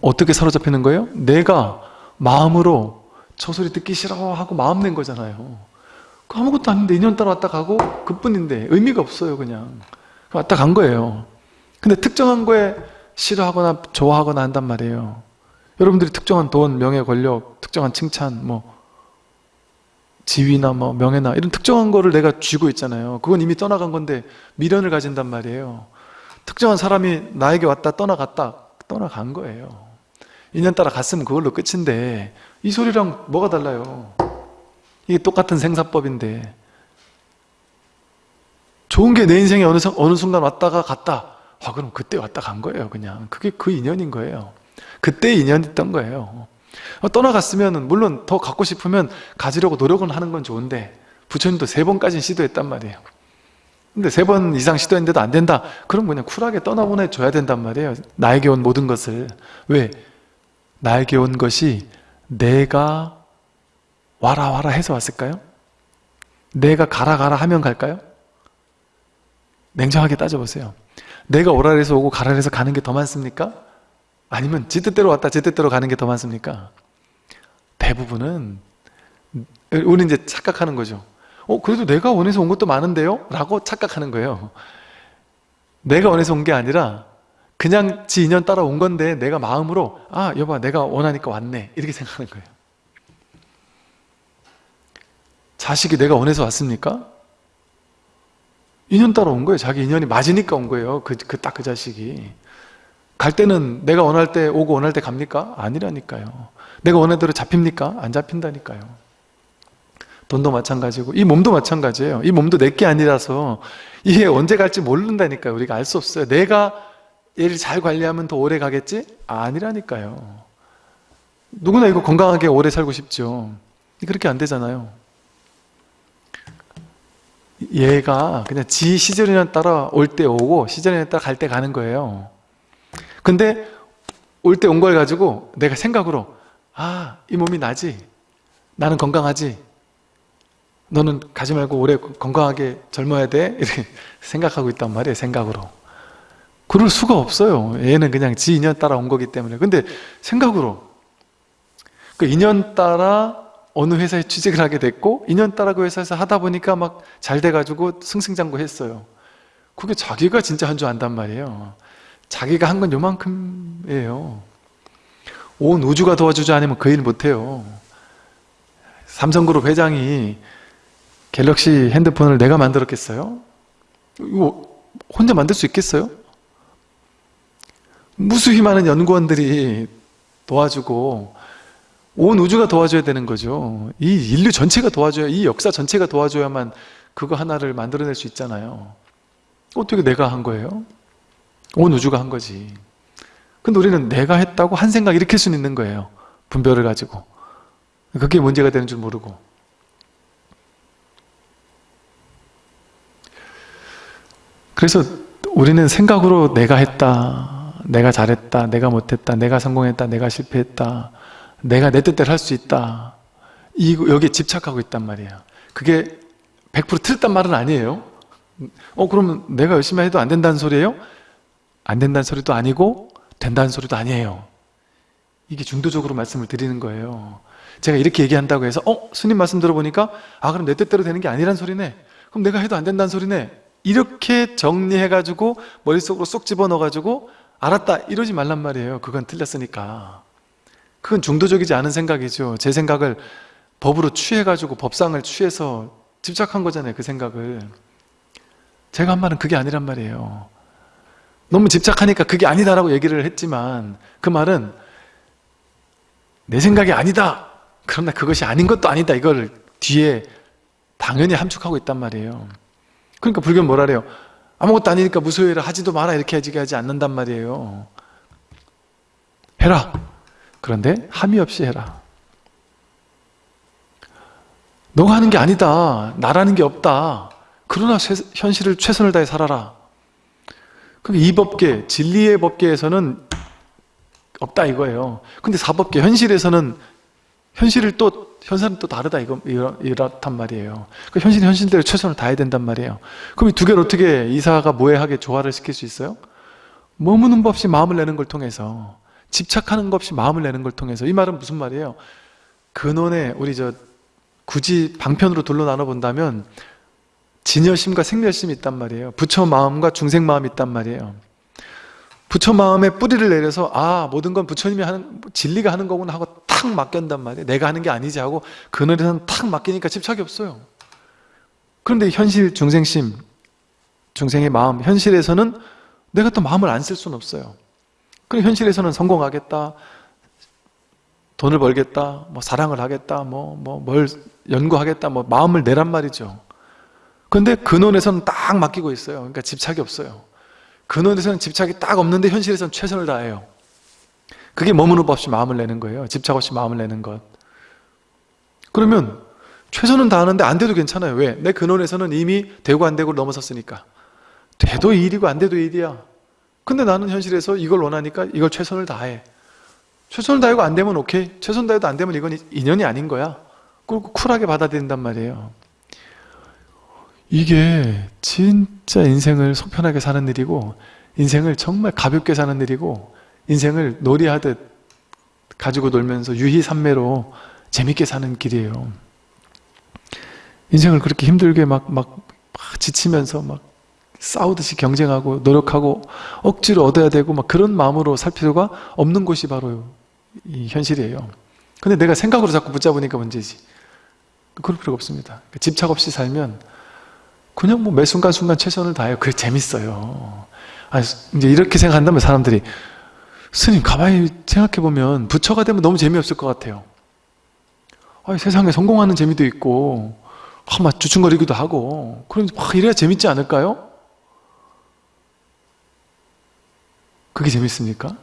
어떻게 사로잡히는 거예요? 내가 마음으로 저 소리 듣기 싫어 하고 마음 낸 거잖아요. 그 아무것도 아닌데 2년 따라 왔다 가고 그뿐인데 의미가 없어요 그냥. 왔다 간 거예요. 근데 특정한 거에 싫어하거나 좋아하거나 한단 말이에요. 여러분들이 특정한 돈, 명예, 권력, 특정한 칭찬, 뭐 지위나 뭐 명예나 이런 특정한 거를 내가 쥐고 있잖아요. 그건 이미 떠나간 건데 미련을 가진단 말이에요. 특정한 사람이 나에게 왔다 떠나갔다 떠나간 거예요. 2년 따라 갔으면 그걸로 끝인데 이 소리랑 뭐가 달라요? 이게 똑같은 생사법인데. 좋은 게 내 인생에 어느, 어느 순간 왔다가 갔다. 아 그럼 그때 왔다 간 거예요 그냥. 그게 그 인연인 거예요. 그때 인연이었던 거예요. 어, 떠나갔으면 물론 더 갖고 싶으면 가지려고 노력은 하는 건 좋은데 부처님도 세 번까지는 시도했단 말이에요. 근데 세 번 이상 시도했는데도 안 된다. 그럼 그냥 쿨하게 떠나보내줘야 된단 말이에요. 나에게 온 모든 것을. 왜? 나에게 온 것이 내가 와라 와라 해서 왔을까요? 내가 가라 가라 하면 갈까요? 냉정하게 따져보세요 내가 오라 해서 오고 가라 해서 가는 게 더 많습니까? 아니면 지 뜻대로 왔다 지 뜻대로 가는 게 더 많습니까? 대부분은 우리 이제 착각하는 거죠. 어 그래도 내가 원해서 온 것도 많은데요? 라고 착각하는 거예요. 내가 원해서 온 게 아니라 그냥 지 인연 따라 온 건데 내가 마음으로 아 여봐 내가 원하니까 왔네 이렇게 생각하는 거예요. 자식이 내가 원해서 왔습니까? 인연 따라 온 거예요. 자기 인연이 맞으니까 온 거예요. 그그딱그 자식이. 갈 때는 내가 원할 때 오고 원할 때 갑니까? 아니라니까요. 내가 원하는 대로 잡힙니까? 안 잡힌다니까요. 돈도 마찬가지고 이 몸도 마찬가지예요. 이 몸도 내게 아니라서 이게 언제 갈지 모른다니까요. 우리가 알 수 없어요. 내가 얘를 잘 관리하면 더 오래 가겠지? 아니라니까요. 누구나 이거 건강하게 오래 살고 싶죠. 그렇게 안 되잖아요. 얘가 그냥 지 시절이나 따라 올 때 오고 시절이나 따라 갈 때 가는 거예요. 근데 올 때 온 걸 가지고 내가 생각으로 아, 이 몸이 나지? 나는 건강하지? 너는 가지 말고 오래 건강하게 젊어야 돼? 이렇게 <laughs> 생각하고 있단 말이에요, 생각으로. 그럴 수가 없어요. 얘는 그냥 지 인연 따라 온 거기 때문에. 근데 생각으로 그 인연 따라 어느 회사에 취직을 하게 됐고 인연 따라 그 회사에서 하다 보니까 막 잘 돼가지고 승승장구했어요. 그게 자기가 진짜 한 줄 안단 말이에요. 자기가 한 건 요만큼이에요. 온 우주가 도와주지 않으면 그 일 못해요. 삼성그룹 회장이 갤럭시 핸드폰을 내가 만들었겠어요? 이거 혼자 만들 수 있겠어요? 무수히 많은 연구원들이 도와주고 온 우주가 도와줘야 되는 거죠. 이 인류 전체가 도와줘야, 이 역사 전체가 도와줘야만 그거 하나를 만들어낼 수 있잖아요. 어떻게 내가 한 거예요? 온 우주가 한 거지. 근데 우리는 내가 했다고 한 생각 일으킬 수는 있는 거예요. 분별을 가지고. 그게 문제가 되는 줄 모르고. 그래서 우리는 생각으로 내가 했다, 내가 잘했다, 내가 못했다, 내가 성공했다, 내가 실패했다, 내가 내 뜻대로 할 수 있다. 이 여기에 집착하고 있단 말이에요. 그게 100% 틀렸단 말은 아니에요. 어 그러면 내가 열심히 해도 안 된다는 소리예요? 안 된다는 소리도 아니고 된다는 소리도 아니에요. 이게 중도적으로 말씀을 드리는 거예요. 제가 이렇게 얘기한다고 해서 어? 스님 말씀 들어보니까 아 그럼 내 뜻대로 되는 게 아니란 소리네. 그럼 내가 해도 안 된다는 소리네. 이렇게 정리해가지고 머릿속으로 쏙 집어넣어가지고 알았다 이러지 말란 말이에요. 그건 틀렸으니까. 그건 중도적이지 않은 생각이죠. 제 생각을 법으로 취해가지고 법상을 취해서 집착한 거잖아요 그 생각을. 제가 한 말은 그게 아니란 말이에요. 너무 집착하니까 그게 아니다라고 얘기를 했지만 그 말은 내 생각이 아니다. 그러나 그것이 아닌 것도 아니다. 이걸 뒤에 당연히 함축하고 있단 말이에요. 그러니까 불교는 뭐라 그래요 아무것도 아니니까 무소유라 하지도 마라 이렇게 하지 않는단 말이에요. 해라. 그런데 함이 없이 해라. 너가 하는 게 아니다. 나라는 게 없다. 그러나 현실을 최선을 다해 살아라. 그럼 이 법계, 진리의 법계에서는 없다 이거예요. 근데 사법계, 현실에서는 현실을 또 현실은 또 다르다 이거 이렇단 말이에요. 그 현실 현실대로 최선을 다해야 된단 말이에요. 그럼 이 두 개를 어떻게 이사가 모해하게 조화를 시킬 수 있어요? 머무는 법 없이 마음을 내는 걸 통해서 집착하는 것 없이 마음을 내는 걸 통해서 이 말은 무슨 말이에요? 근원에 우리 저 굳이 방편으로 둘러 나눠 본다면 진여심과 생멸심이 있단 말이에요. 부처 마음과 중생 마음이 있단 말이에요. 부처 마음에 뿌리를 내려서 아 모든 건 부처님이 하는 진리가 하는 거구나 하고 탁 맡긴단 말이에요. 내가 하는 게 아니지 하고 그늘에서는 탁 맡기니까 집착이 없어요. 그런데 현실 중생심 중생의 마음 현실에서는 내가 또 마음을 안 쓸 수는 없어요. 그럼 현실에서는 성공하겠다 돈을 벌겠다 뭐 사랑을 하겠다 뭐 뭐 뭘 연구하겠다 뭐 마음을 내란 말이죠. 근데 근원에서는 딱 맡기고 있어요. 그러니까 집착이 없어요 근원에서는 집착이 딱 없는데 현실에서는 최선을 다해요. 그게 머무는 법 없이 마음을 내는 거예요. 집착 없이 마음을 내는 것. 그러면 최선은 다하는데 안 돼도 괜찮아요. 왜? 내 근원에서는 이미 되고 안 되고 넘어섰으니까. 돼도 일이고 안 돼도 일이야. 근데 나는 현실에서 이걸 원하니까 이걸 최선을 다해. 최선을 다하고 안 되면 오케이. 최선 다해도 안 되면 이건 인연이 아닌 거야. 그리고 쿨하게 받아들인단 말이에요 이게 진짜 인생을 속편하게 사는 일이고 인생을 정말 가볍게 사는 일이고 인생을 놀이하듯 가지고 놀면서 유희산매로 재밌게 사는 길이에요. 인생을 그렇게 힘들게 막, 막, 막 지치면서 막 싸우듯이 경쟁하고 노력하고 억지로 얻어야 되고 막 그런 마음으로 살 필요가 없는 곳이 바로 이 현실이에요. 근데 내가 생각으로 자꾸 붙잡으니까 문제지. 그럴 필요가 없습니다. 그러니까 집착 없이 살면 그냥 뭐 매 순간순간 최선을 다해요. 그게 재밌어요. 아 이제 이렇게 생각한다면 사람들이 스님 가만히 생각해보면 부처가 되면 너무 재미없을 것 같아요. 아 세상에 성공하는 재미도 있고 아, 막 주춤거리기도 하고 그럼 막 이래야 재밌지 않을까요? 그게 재밌습니까?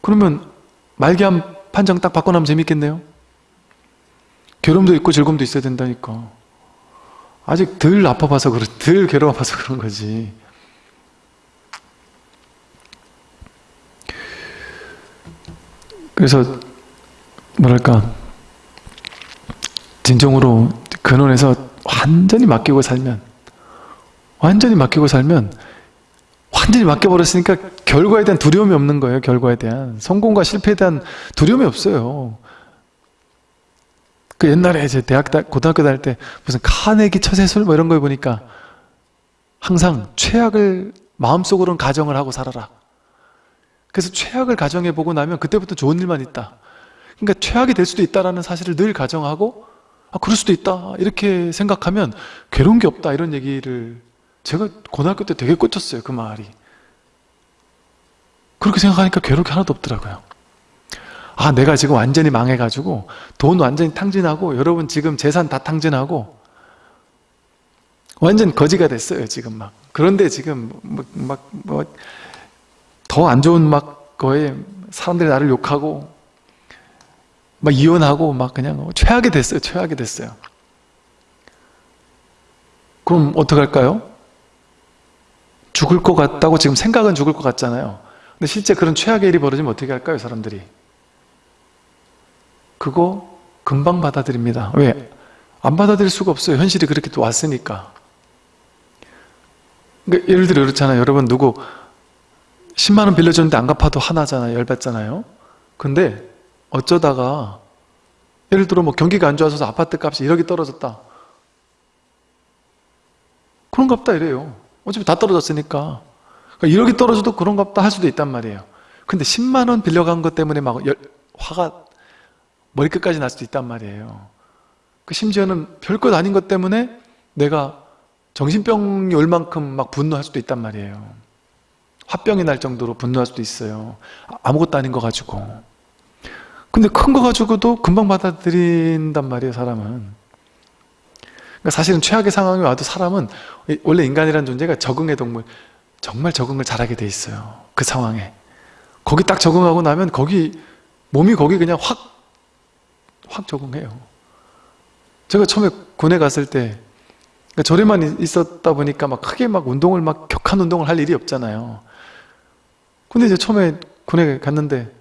그러면 말기암 판정 딱 나면 재밌겠네요? 괴로움도 있고 즐거움도 있어야 된다니까 아직 덜 아파봐서 그런, 덜 괴로워봐서 그런 거지. 그래서 뭐랄까 진정으로 근원에서 완전히 맡기고 살면 완전히 맡기고 살면 완전히 맡겨버렸으니까 결과에 대한 두려움이 없는 거예요 결과에 대한 성공과 실패에 대한 두려움이 없어요 그 옛날에 이제 대학, 고등학교 다닐 때 무슨 카네기 처세술 뭐 이런 걸 보니까 항상 최악을 마음속으로는 가정을 하고 살아라. 그래서 최악을 가정해 보고 나면 그때부터 좋은 일만 있다. 그러니까 최악이 될 수도 있다는 사실을 늘 가정하고 아 그럴 수도 있다 이렇게 생각하면 괴로운 게 없다 이런 얘기를 제가 고등학교 때 되게 꽂혔어요 그 말이 그렇게 생각하니까 괴로울 게 하나도 없더라고요 아 내가 지금 완전히 망해가지고 돈 완전히 탕진하고 여러분 지금 재산 다 탕진하고 완전 거지가 됐어요 지금 막. 그런데 지금 막 뭐 더 안 좋은 막 거에 사람들이 나를 욕하고 막 이혼하고 막 그냥 최악이 됐어요 최악이 됐어요. 그럼 어떡할까요? 죽을 것 같다고 지금 생각은 죽을 것 같잖아요. 근데 실제 그런 최악의 일이 벌어지면 어떻게 할까요 사람들이 그거 금방 받아들입니다. 왜? 안 받아들일 수가 없어요. 현실이 그렇게 또 왔으니까. 그러니까 예를 들어 그렇잖아요. 여러분 누구 10만원 빌려줬는데 안 갚아도 하나잖아요. 열받잖아요. 근데 어쩌다가 예를 들어 뭐 경기가 안 좋아서 아파트 값이 1억이 떨어졌다. 그런갑다 이래요. 어차피 다 떨어졌으니까. 그러니까 1억이 떨어져도 그런갑다 할 수도 있단 말이에요. 근데 10만원 빌려간 것 때문에 막 열, 화가 머리끝까지 날 수도 있단 말이에요. 그 심지어는 별것 아닌 것 때문에 내가 정신병이 올 만큼 막 분노할 수도 있단 말이에요. 화병이 날 정도로 분노할 수도 있어요. 아무것도 아닌 거 가지고. 근데 큰 거 가지고도 금방 받아들인단 말이에요, 사람은. 그러니까 사실은 최악의 상황이 와도 사람은 원래 인간이라는 존재가 적응의 동물, 정말 적응을 잘하게 돼 있어요. 그 상황에. 거기 딱 적응하고 나면 거기 몸이 거기 그냥 확 확 적응해요. 제가 처음에 군에 갔을 때 그러니까 저에만 있었다 보니까 막 크게 막 운동을 막 격한 운동을 할 일이 없잖아요. 근데 이제 처음에 군에 갔는데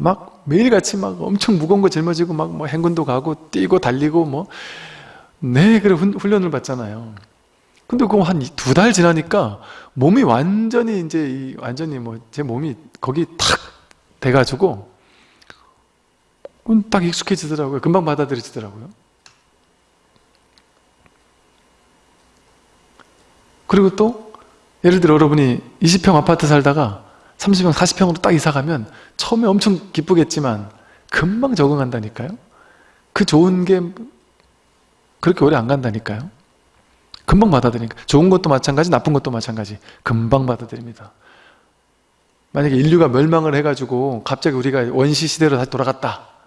막 매일같이 막 엄청 무거운 거 짊어지고 막 뭐 행군도 가고 뛰고 달리고 뭐 네, 그래 훈련을 받잖아요. 근데 그거 한 두 달 지나니까 몸이 완전히 이제 완전히 뭐 제 몸이 거기 탁 돼가지고 딱 익숙해지더라고요. 금방 받아들여지더라고요. 그리고 또 예를 들어 여러분이 20평 아파트 살다가 30평, 40평으로 딱 이사 가면 처음에 엄청 기쁘겠지만 금방 적응한다니까요. 그 좋은 게 그렇게 오래 안 간다니까요. 금방 받아들이니까 좋은 것도 마찬가지 나쁜 것도 마찬가지 금방 받아들입니다. 만약에 인류가 멸망을 해가지고 갑자기 우리가 원시 시대로 다시 돌아갔다.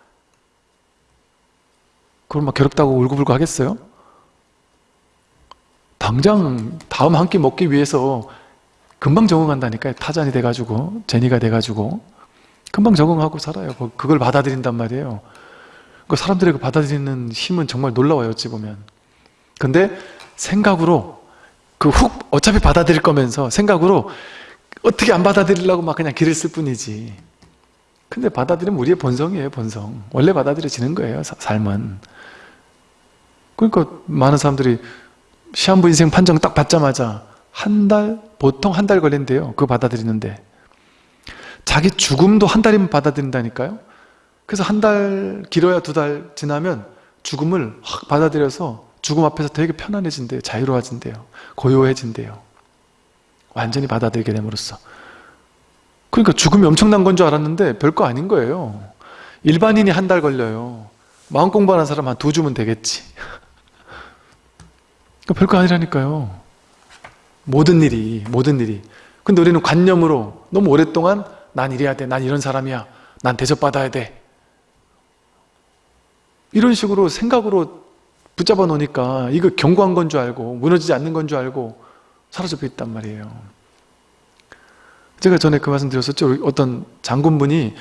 그럼 막 괴롭다고 울고불고 하겠어요? 당장 다음 한 끼 먹기 위해서 금방 적응한다니까요. 타잔이 돼가지고 제니가 돼가지고 금방 적응하고 살아요. 그걸 받아들인단 말이에요. 그 사람들이 그 받아들이는 힘은 정말 놀라워요. 어찌 보면. 근데 생각으로 그 훅 어차피 받아들일 거면서 생각으로 어떻게 안 받아들이려고 막 그냥 길을 쓸 뿐이지. 근데 받아들이면 우리의 본성이에요. 본성. 원래 받아들여지는 거예요. 삶은. 그러니까 많은 사람들이 시한부 인생 판정 딱 받자마자 한 달, 보통 한 달 걸린대요. 그거 받아들이는데. 자기 죽음도 한 달이면 받아들인다니까요. 그래서 한 달, 길어야 두 달 지나면 죽음을 확 받아들여서 죽음 앞에서 되게 편안해진대요. 자유로워진대요. 고요해진대요. 완전히 받아들이게 됨으로써. 그러니까 죽음이 엄청난 건 줄 알았는데 별거 아닌 거예요. 일반인이 한 달 걸려요. 마음 공부하는 사람 한 두 주면 되겠지. 그러니까 별거 아니라니까요. 모든 일이, 모든 일이. 근데 우리는 관념으로 너무 오랫동안 난 이래야 돼, 난 이런 사람이야, 난 대접받아야 돼. 이런 식으로 생각으로 붙잡아 놓으니까 이거 견고한 건 줄 알고 무너지지 않는 건 줄 알고 사로잡혀 있단 말이에요. 제가 전에 그 말씀 드렸었죠. 어떤 장군분이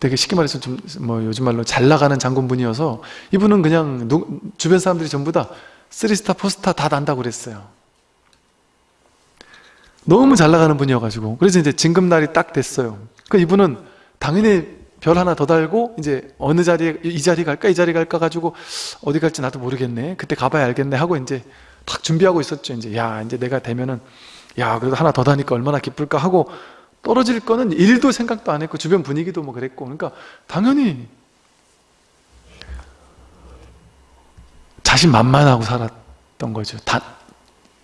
되게 쉽게 말해서 좀 뭐 요즘 말로 잘 나가는 장군분이어서 이분은 그냥 누, 주변 사람들이 전부 다 쓰리스타, 포스타 다 난다고 그랬어요. 너무 잘 나가는 분이어가지고 그래서 이제 진급날이 딱 됐어요. 그 이분은 당연히 별 하나 더 달고 이제 어느 자리에 이 자리 갈까 이 자리 갈까 가지고 어디 갈지 나도 모르겠네. 그때 가봐야 알겠네 하고 이제 딱 준비하고 있었죠. 이제 야 이제 내가 되면은 야 그래도 하나 더 다니까 얼마나 기쁠까 하고 떨어질 거는 일도 생각도 안 했고 주변 분위기도 뭐 그랬고 그러니까 당연히 자신 만만하고 살았던 거죠. 단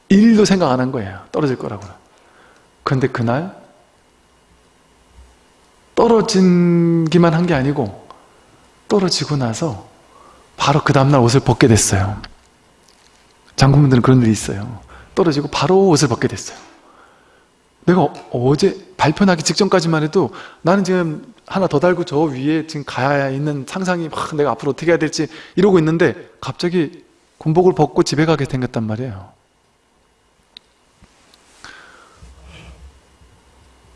일도 생각 안 한 거예요. 떨어질 거라고. 그런데 그날 떨어진기만 한 게 아니고 떨어지고 나서 바로 그 다음날 옷을 벗게 됐어요. 장군분들은 그런 일이 있어요. 떨어지고 바로 옷을 벗게 됐어요. 내가 어제 발표나기 직전까지만 해도 나는 지금 하나 더 달고 저 위에 지금 가야 있는 상상이 막 내가 앞으로 어떻게 해야 될지 이러고 있는데 갑자기 군복을 벗고 집에 가게 생겼단 말이에요.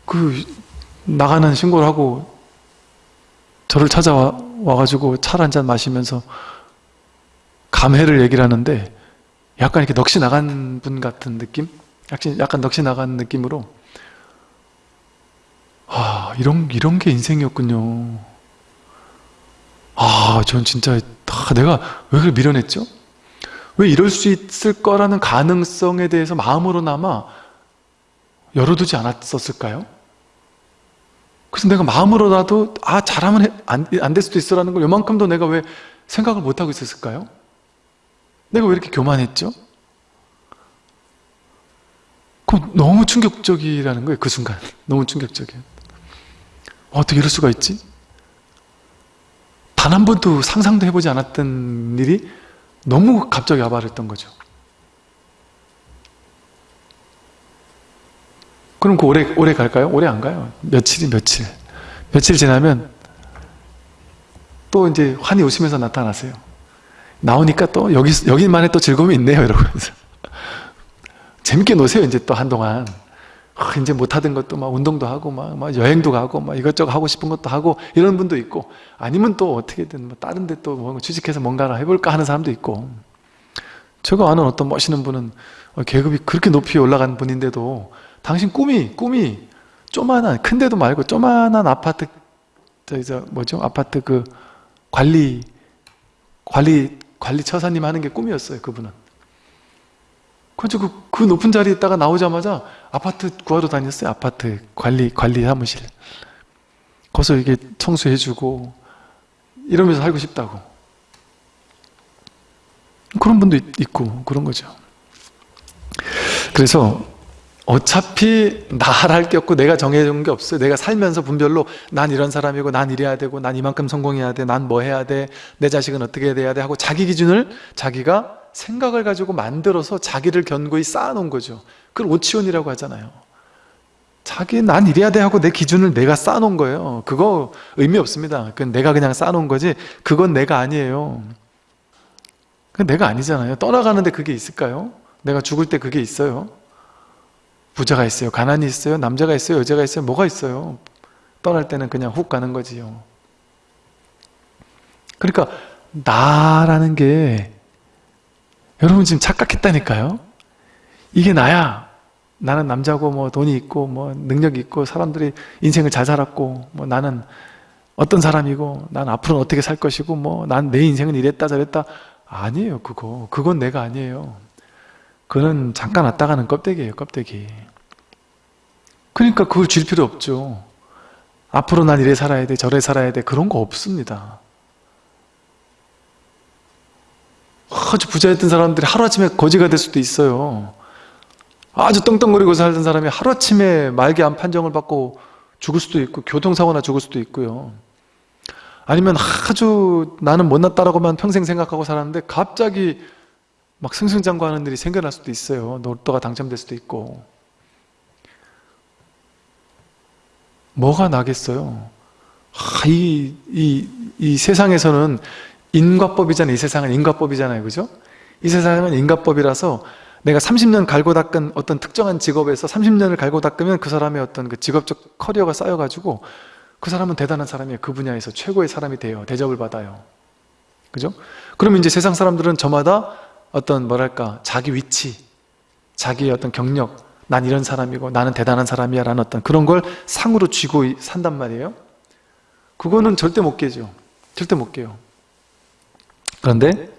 그 나가는 신고를 하고 저를 찾아와 가지고 차를 한 잔 마시면서 감회를 얘기를 하는데 약간 이렇게 넋이 나간 분 같은 느낌? 약간 넋이 나간 느낌으로 아 이런 이런 게 인생이었군요. 아 아, 전 진짜 아, 내가 왜 그걸 밀어냈죠? 왜 이럴 수 있을 거라는 가능성에 대해서 마음으로나마 열어두지 않았었을까요? 그래서 내가 마음으로라도 아 잘하면 안될 수도 있어라는 걸 요만큼도 내가 왜 생각을 못하고 있었을까요? 내가 왜 이렇게 교만했죠? 그럼 너무 충격적이라는 거예요 그 순간 너무 충격적이에요 어떻게 이럴 수가 있지? 단 한 번도 상상도 해보지 않았던 일이 너무 갑자기 와버렸던 거죠. 그럼 그 오래, 오래 갈까요? 오래 안 가요. 며칠이 며칠. 며칠 지나면 또 이제 환히 웃으면서 나타나세요. 나오니까 또 여기, 여기만의 또 즐거움이 있네요 이러면서. <laughs> 재밌게 노세요 이제 또 한동안 아, 이제 못하던 것도 막 운동도 하고 막, 막, 여행도 가고 막 이것저것 하고 싶은 것도 하고 이런 분도 있고 아니면 또 어떻게든 뭐 다른 데또 뭐 취직해서 뭔가를 해볼까 하는 사람도 있고. 제가 아는 어떤 멋있는 분은 어, 계급이 그렇게 높이 올라간 분인데도 당신 꿈이 꿈이 조만한 큰데도 말고 조만한 아파트 저 저 뭐죠? 아파트 그 관리 관리 관리 처사님 하는 게 꿈이었어요 그분은. 그래서 그, 그 높은 자리에 있다가 나오자마자 아파트 구하러 다녔어요. 아파트 관리, 관리 사무실. 거기서 이게 청소해주고 이러면서 살고 싶다고. 그런 분도 있고 그런 거죠. 그래서 어차피 나할 게 없고 내가 정해준 게 없어요. 내가 살면서 분별로 난 이런 사람이고 난 이래야 되고 난 이만큼 성공해야 돼. 난 뭐 해야 돼. 내 자식은 어떻게 돼야 돼 하고 자기 기준을 자기가 생각을 가지고 만들어서 자기를 견고히 쌓아놓은 거죠. 그걸 오치원이라고 하잖아요. 자기 난 이래야 돼 하고 내 기준을 내가 쌓아놓은 거예요. 그거 의미 없습니다. 그건 내가 그냥 쌓아놓은 거지 그건 내가 아니에요. 그건 내가 아니잖아요. 떠나가는데 그게 있을까요? 내가 죽을 때 그게 있어요. 부자가 있어요. 가난이 있어요. 남자가 있어요. 여자가 있어요. 뭐가 있어요. 떠날 때는 그냥 훅 가는 거지요. 그러니까 나라는 게 여러분 지금 착각했다니까요. 이게 나야. 나는 남자고 뭐 돈이 있고 뭐 능력이 있고 사람들이 인생을 잘 살았고 뭐 나는 어떤 사람이고 난 앞으로는 어떻게 살 것이고 뭐 난 내 인생은 이랬다 저랬다. 아니에요 그거. 그건 내가 아니에요. 그는 잠깐 왔다 가는 껍데기예요 껍데기. 그러니까 그걸 줄 필요 없죠. 앞으로 난 이래 살아야 돼 저래 살아야 돼. 그런 거 없습니다. 아주 부자였던 사람들이 하루아침에 거지가 될 수도 있어요 아주 떵떵거리고 살던 사람이 하루아침에 말기암 판정을 받고 죽을 수도 있고 교통사고나 죽을 수도 있고요 아니면 아주 나는 못났다라고만 평생 생각하고 살았는데 갑자기 막 승승장구하는 일이 생겨날 수도 있어요 로또가 당첨될 수도 있고 뭐가 나겠어요 아, 이, 이, 이 세상에서는 인과법이잖아요. 이 세상은 인과법이잖아요. 그죠? 이 세상은 인과법이라서 내가 30년 갈고 닦은 어떤 특정한 직업에서 30년을 갈고 닦으면 그 사람의 어떤 그 직업적 커리어가 쌓여가지고 그 사람은 대단한 사람이에요. 그 분야에서 최고의 사람이 돼요. 대접을 받아요. 그죠? 그러면 이제 세상 사람들은 저마다 어떤 뭐랄까 자기 위치, 자기의 어떤 경력, 난 이런 사람이고 나는 대단한 사람이야 라는 어떤 그런 걸 상으로 쥐고 산단 말이에요. 그거는 절대 못 깨죠. 절대 못 깨요. 그런데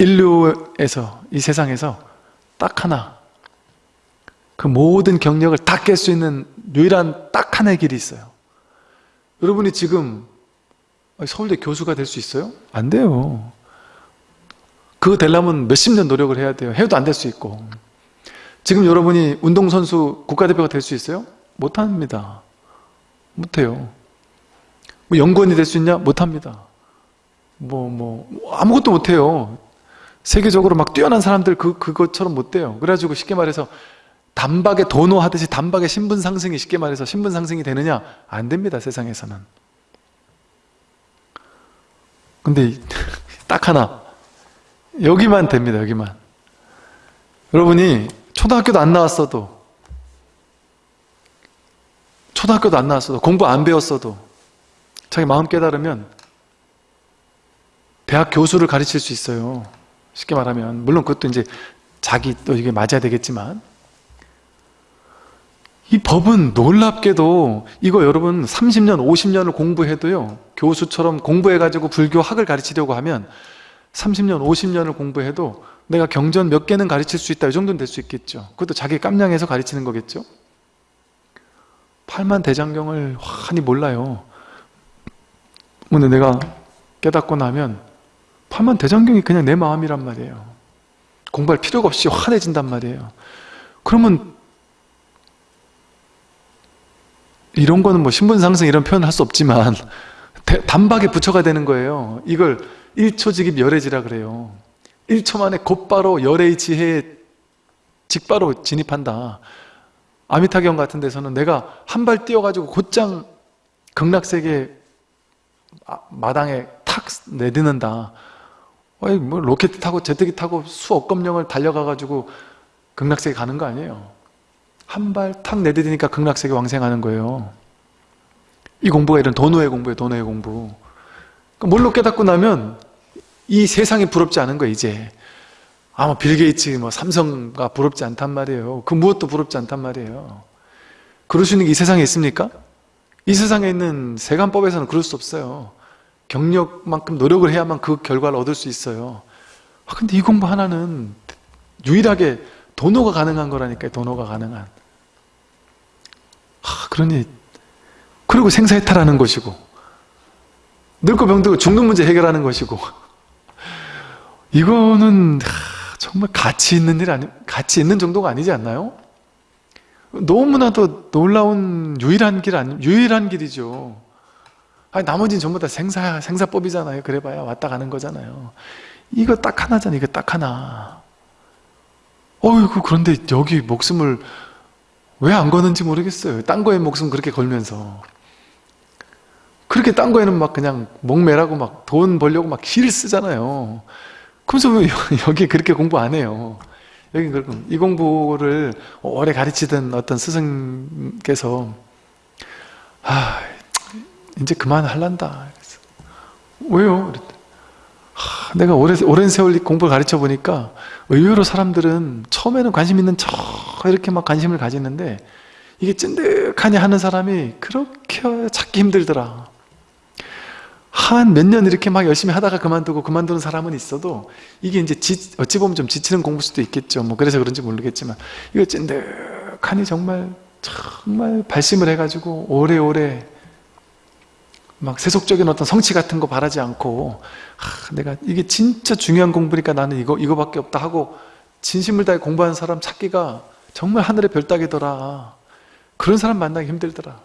인류에서 이 세상에서 딱 하나 그 모든 경력을 다 깰 수 있는 유일한 딱 하나의 길이 있어요 여러분이 지금 서울대 교수가 될 수 있어요? 안 돼요 그거 되려면 몇십 년 노력을 해야 돼요 해도 안 될 수 있고 지금 여러분이 운동선수 국가대표가 될 수 있어요? 못합니다 못해요 뭐 연구원이 될 수 있냐? 못합니다 뭐, 뭐, 아무것도 못해요. 세계적으로 막 뛰어난 사람들 그, 그것처럼 못 돼요. 그래가지고 쉽게 말해서 단박에 도노 하듯이 단박에 신분 상승이 쉽게 말해서 신분 상승이 되느냐? 안 됩니다, 세상에서는. 근데 <laughs> 딱 하나. 여기만 됩니다, 여기만. 여러분이 초등학교도 안 나왔어도 초등학교도 안 나왔어도 공부 안 배웠어도 자기 마음 깨달으면 대학 교수를 가르칠 수 있어요. 쉽게 말하면 물론 그것도 이제 자기 또 이게 맞아야 되겠지만 이 법은 놀랍게도 이거 여러분 30년 50년을 공부해도요 교수처럼 공부해가지고 불교 학을 가르치려고 하면 30년 50년을 공부해도 내가 경전 몇 개는 가르칠 수 있다 이 정도는 될 수 있겠죠. 그것도 자기 깜냥해서 가르치는 거겠죠? 팔만 대장경을 환히 몰라요. 근데 내가 깨닫고 나면 팔만 대장경이 그냥 내 마음이란 말이에요. 공부할 필요가 없이 환해진단 말이에요. 그러면 이런 거는 뭐 신분상승 이런 표현 할수 없지만 대- 단박에 부처가 되는 거예요. 이걸 1초직입 열애지라 그래요. 1초 만에 곧바로 열애의 지혜에 직바로 진입한다. 아미타경 같은 데서는 내가 한 발 뛰어가지고 곧장 극락세계 아- 마당에 탁 내딛는다 아니 뭐 로켓 타고 제트기 타고 수억 검령을 달려가가지고 극락세계 가는 거 아니에요? 한 발 탁 내디디니까 극락세계 왕생하는 거예요. 이 공부가 이런 도노의 공부예요 도노의 공부. 그러니까 뭘로 깨닫고 나면 이 세상이 부럽지 않은 거예요 이제. 아마 빌 게이츠 뭐 삼성가 부럽지 않단 말이에요. 그 무엇도 부럽지 않단 말이에요. 그럴 수 있는 게 이 세상에 있습니까? 이 세상에 있는 세간법에서는 그럴 수 없어요 경력만큼 노력을 해야만 그 결과를 얻을 수 있어요 아, 근데 이 공부 하나는 유일하게 도노가 가능한 거라니까요 도노가 가능한 아, 그러니 그리고 생사해탈하는 것이고 늙고 병들고 죽는 문제 해결하는 것이고 이거는 하, 정말 가치 있는 일 아니 가치 있는 정도가 아니지 않나요? 너무나도 놀라운 유일한 길 아니 유일한 길이죠. 아니 나머지는 전부 다 생사 생사법이잖아요. 그래봐야 왔다 가는 거잖아요. 이거 딱 하나잖아. 이거 딱 하나. 어이구 그런데 여기 목숨을 왜 안 거는지 모르겠어요. 딴 거에 목숨 그렇게 걸면서 그렇게 딴 거에는 막 그냥 목매라고 막 돈 벌려고 막 기를 쓰잖아요. 그러면서 왜 여기 그렇게 공부 안 해요? 여기 그럼 이 공부를 오래 가르치던 어떤 스승께서 아 이제 그만 할란다. 그래서 왜요? 하, 내가 오래, 오랜 세월 이 공부를 가르쳐 보니까 의외로 사람들은 처음에는 관심 있는 척 이렇게 막 관심을 가지는데 이게 찐득하니 하는 사람이 그렇게 찾기 힘들더라. 한 몇 년 이렇게 막 열심히 하다가 그만두고 그만두는 사람은 있어도 이게 이제 지, 어찌 보면 좀 지치는 공부일 수도 있겠죠. 뭐 그래서 그런지 모르겠지만 이거 찐득하니 정말 정말 발심을 해가지고 오래오래 막 세속적인 어떤 성취 같은 거 바라지 않고 아, 내가 이게 진짜 중요한 공부니까 나는 이거 이거밖에 없다 하고 진심을 다해 공부하는 사람 찾기가 정말 하늘의 별따기더라. 그런 사람 만나기 힘들더라.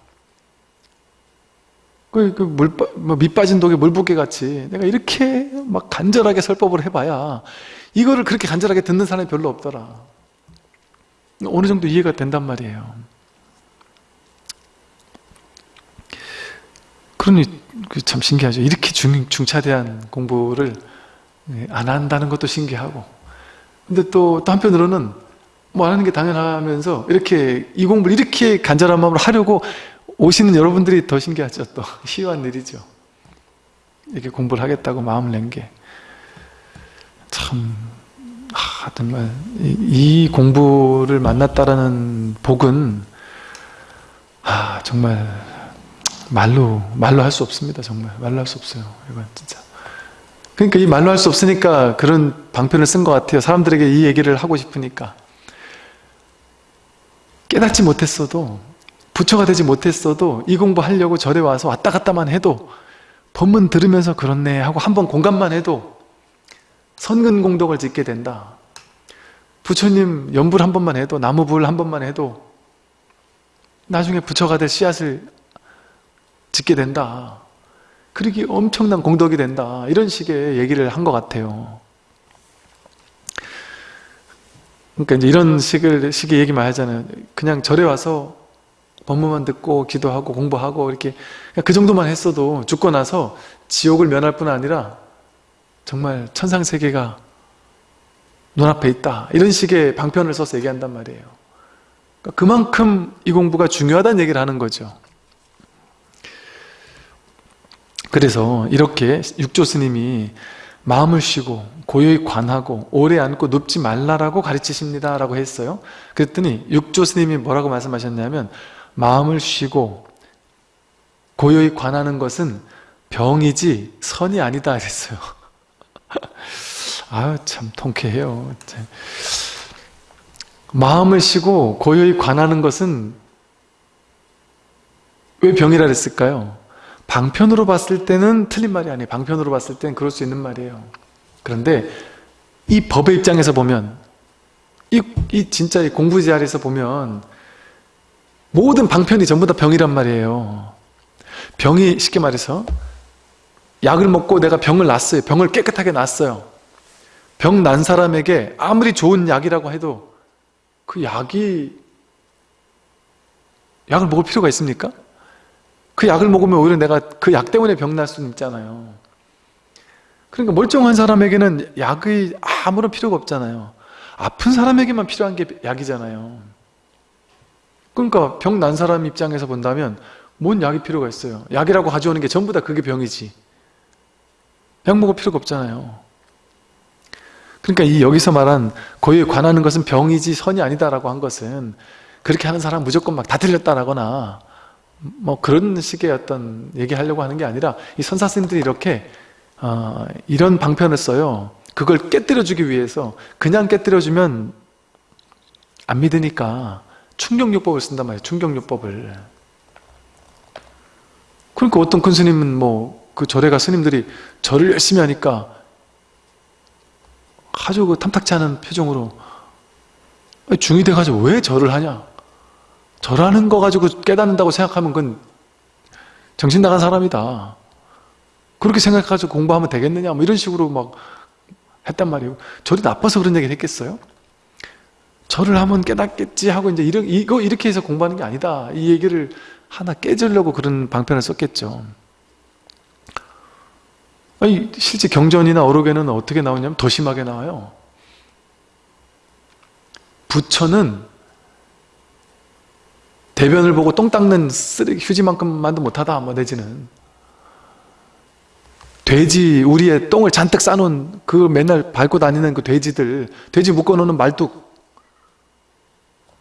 그, 그 물, 뭐, 밑 빠진 독에 물 붓게 같이 내가 이렇게 막 간절하게 설법을 해봐야 이거를 그렇게 간절하게 듣는 사람이 별로 없더라. 어느 정도 이해가 된단 말이에요. 그러니 그참 신기하죠. 이렇게 중, 중차대한 공부를 예, 안 한다는 것도 신기하고 근데 또, 또 한편으로는 뭐 하는 게 당연하면서 이렇게 이 공부를 이렇게 간절한 마음으로 하려고 오시는 여러분들이 더 신기하죠. 또 <laughs> 희한 일이죠. 이렇게 공부를 하겠다고 마음을 낸 게 참, 아, 정말 이, 이 공부를 만났다라는 복은 아, 정말 말로 말로 할 수 없습니다. 정말 말로 할 수 없어요. 이건 진짜. 그러니까 이 말로 할 수 없으니까 그런 방편을 쓴 것 같아요. 사람들에게 이 얘기를 하고 싶으니까 깨닫지 못했어도 부처가 되지 못했어도 이 공부하려고 절에 와서 왔다 갔다만 해도 법문 들으면서 그렇네 하고 한 번 공감만 해도 선근공덕을 짓게 된다. 부처님 연불 한 번만 해도 나무불 한 번만 해도 나중에 부처가 될 씨앗을 짓게 된다. 그러기 엄청난 공덕이 된다. 이런 식의 얘기를 한 것 같아요. 그러니까 이제 이런 식을, 식의 얘기만 하잖아요. 그냥 절에 와서 법문만 듣고 기도하고 공부하고 이렇게 그 정도만 했어도 죽고 나서 지옥을 면할 뿐 아니라 정말 천상세계가 눈앞에 있다. 이런 식의 방편을 써서 얘기한단 말이에요. 그러니까 그만큼 이 공부가 중요하다는 얘기를 하는 거죠. 그래서 이렇게 육조 스님이 마음을 쉬고 고요히 관하고 오래 앉고 눕지 말라라고 가르치십니다 라고 했어요. 그랬더니 육조 스님이 뭐라고 말씀하셨냐면 마음을 쉬고 고요히 관하는 것은 병이지 선이 아니다 그랬어요. <laughs> 아유 참 통쾌해요. 마음을 쉬고 고요히 관하는 것은 왜 병이라 그랬을까요? 방편으로 봤을 때는 틀린 말이 아니에요. 방편으로 봤을 때는 그럴 수 있는 말이에요. 그런데 이 법의 입장에서 보면 이, 이 진짜 이 공부 자리에서 보면 모든 방편이 전부 다 병이란 말이에요. 병이 쉽게 말해서 약을 먹고 내가 병을 놨어요. 병을 깨끗하게 놨어요. 병 난 사람에게 아무리 좋은 약이라고 해도 그 약이 약을 먹을 필요가 있습니까? 그 약을 먹으면 오히려 내가 그 약 때문에 병날 수는 있잖아요. 그러니까 멀쩡한 사람에게는 약의 아무런 필요가 없잖아요. 아픈 사람에게만 필요한 게 약이잖아요. 그러니까 병 난 사람 입장에서 본다면 뭔 약이 필요가 있어요? 약이라고 가져오는 게 전부 다 그게 병이지. 약 먹을 필요가 없잖아요. 그러니까 이 여기서 말한 고유에 관하는 것은 병이지 선이 아니다라고 한 것은 그렇게 하는 사람 무조건 막 다 틀렸다라거나 뭐 그런 식의 어떤 얘기하려고 하는 게 아니라 이 선사 스님들이 이렇게 어, 이런 방편을 써요. 그걸 깨뜨려주기 위해서 그냥 깨뜨려주면 안 믿으니까 충격요법을 쓴단 말이에요 충격요법을. 그러니까 어떤 큰 스님은 뭐 그 절에 가 스님들이 절을 열심히 하니까 아주 그 탐탁치 않은 표정으로 중이 돼가지고 왜 절을 하냐 절하는 거 가지고 깨닫는다고 생각하면 그건 정신 나간 사람이다. 그렇게 생각해가지고 공부하면 되겠느냐? 뭐 이런 식으로 막 했단 말이에요. 절이 나빠서 그런 얘기를 했겠어요? 절을 하면 깨닫겠지 하고 이제 이러, 이거 이렇게 해서 공부하는 게 아니다. 이 얘기를 하나 깨주려고 그런 방편을 썼겠죠. 아니 실제 경전이나 어록에는 어떻게 나오냐면 더 심하게 나와요. 부처는 대변을 보고 똥 닦는 쓰레기 휴지만큼만도 못하다 뭐 내지는. 돼지 우리의 똥을 잔뜩 싸놓은 그 맨날 밟고 다니는 그 돼지들 돼지 묶어놓는 말뚝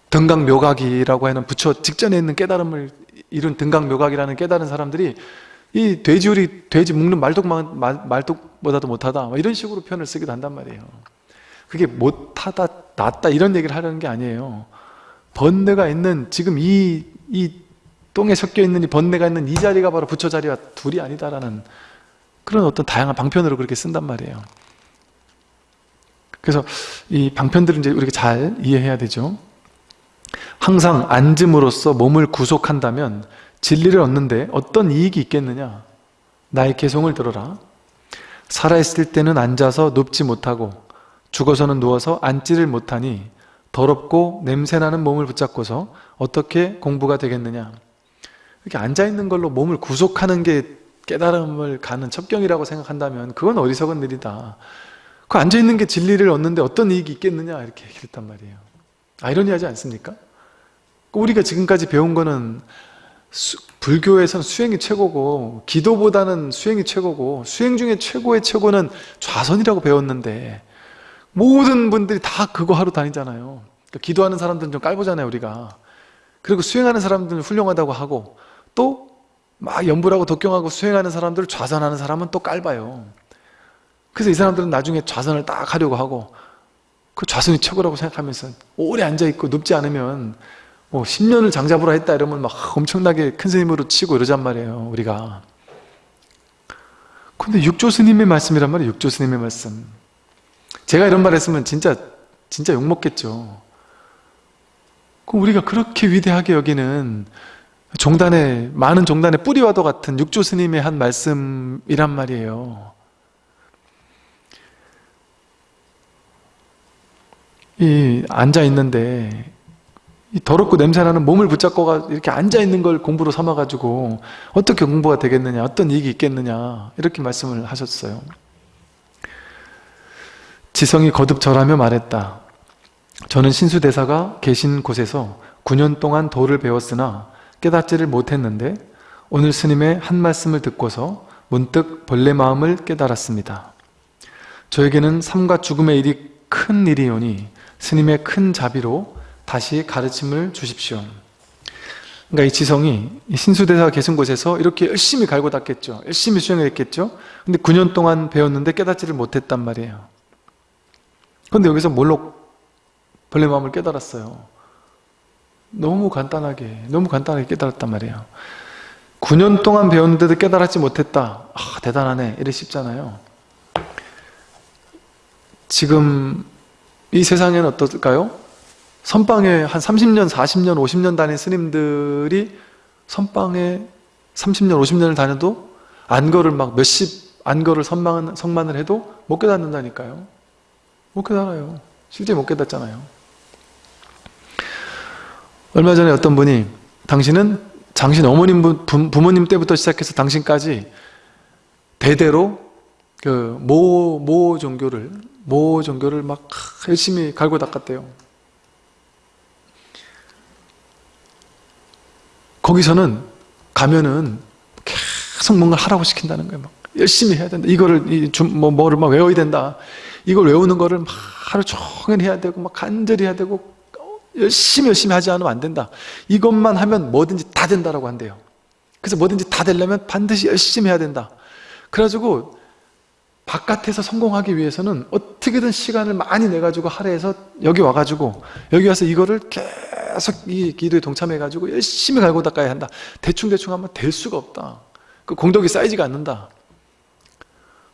등강묘각이라고 하는 부처 직전에 있는 깨달음을 이룬 등강묘각이라는 깨달은 사람들이 이 돼지 우리 돼지 묶는 말뚝만 말뚝보다도 못하다 뭐 이런 식으로 표현을 쓰기도 한단 말이에요. 그게 못하다 낫다 이런 얘기를 하려는 게 아니에요 번뇌가 있는 지금 이, 이 똥에 섞여 있는 이 번뇌가 있는 이 자리가 바로 부처 자리와 둘이 아니다라는 그런 어떤 다양한 방편으로 그렇게 쓴단 말이에요. 그래서 이 방편들은 이제 우리가 잘 이해해야 되죠. 항상 앉음으로써 몸을 구속한다면 진리를 얻는데 어떤 이익이 있겠느냐? 나의 개성을 들어라. 살아있을 때는 앉아서 눕지 못하고 죽어서는 누워서 앉지를 못하니 더럽고 냄새나는 몸을 붙잡고서 어떻게 공부가 되겠느냐. 이렇게 앉아있는 걸로 몸을 구속하는 게 깨달음을 가는 첩경이라고 생각한다면 그건 어리석은 일이다. 그 앉아있는 게 진리를 얻는데 어떤 이익이 있겠느냐 이렇게 얘기했단 말이에요. 아이러니하지 않습니까? 우리가 지금까지 배운 거는 수, 불교에서는 수행이 최고고 기도보다는 수행이 최고고 수행 중에 최고의 최고는 좌선이라고 배웠는데 모든 분들이 다 그거 하러 다니잖아요. 그러니까 기도하는 사람들은 좀 깔보잖아요 우리가. 그리고 수행하는 사람들은 훌륭하다고 하고 또막 연불하고 독경하고 수행하는 사람들 좌선하는 사람은 또 깔봐요. 그래서 이 사람들은 나중에 좌선을 딱 하려고 하고 그 좌선이 최고라고 생각하면서 오래 앉아있고 눕지 않으면 뭐 10년을 장잡으로 했다 이러면 막 엄청나게 큰 스님으로 치고 이러잔 말이에요 우리가. 근데 육조 스님의 말씀이란 말이에요 육조 스님의 말씀 제가 이런 말 했으면 진짜 진짜 욕먹겠죠. 그럼 우리가 그렇게 위대하게 여기는 종단의 많은 종단의 뿌리와도 같은 육조 스님의 한 말씀이란 말이에요. 이 앉아 있는데 이 더럽고 냄새나는 몸을 붙잡고 이렇게 앉아 있는 걸 공부로 삼아 가지고 어떻게 공부가 되겠느냐 어떤 이익이 있겠느냐 이렇게 말씀을 하셨어요 지성이 거듭 절하며 말했다. 저는 신수대사가 계신 곳에서 9년 동안 도를 배웠으나 깨닫지를 못했는데 오늘 스님의 한 말씀을 듣고서 문득 본래 마음을 깨달았습니다. 저에게는 삶과 죽음의 일이 큰 일이오니 스님의 큰 자비로 다시 가르침을 주십시오. 그러니까 이 지성이 신수대사 계신 곳에서 이렇게 열심히 갈고 닦겠죠. 열심히 수행을 했겠죠. 근데 9년 동안 배웠는데 깨닫지를 못했단 말이에요. 근데 여기서 뭘로 벌레 마음을 깨달았어요. 너무 간단하게, 너무 간단하게 깨달았단 말이에요. 9년 동안 배웠는데도 깨달았지 못했다. 아, 대단하네. 이래 싶잖아요. 지금 이 세상에는 어떨까요? 선방에 한 30년, 40년, 50년 다닌 스님들이 선방에 30년, 50년을 다녀도 안거를 막 몇십 안거를 선망, 성만을 해도 못 깨닫는다니까요. 못 깨달아요. 실제 못 깨닫잖아요. 얼마 전에 어떤 분이 당신은 당신 어머님 부모님 때부터 시작해서 당신까지 대대로 그 모 모 종교를 모 종교를 막 열심히 갈고 닦았대요. 거기서는 가면은 계속 뭔가 하라고 시킨다는 거예요. 막 열심히 해야 된다. 이거를 뭐 뭐를 막 외워야 된다. 이걸 외우는 거를 막 하루 종일 해야 되고 막 간절히 해야 되고 열심히 열심히 하지 않으면 안 된다. 이것만 하면 뭐든지 다 된다라고 한대요. 그래서 뭐든지 다 되려면 반드시 열심히 해야 된다. 그래가지고 바깥에서 성공하기 위해서는 어떻게든 시간을 많이 내가지고 할애해서 여기 와가지고 여기 와서 이거를 계속 이 기도에 동참해가지고 열심히 갈고 닦아야 한다. 대충대충 하면 될 수가 없다. 그 공덕이 쌓이지가 않는다.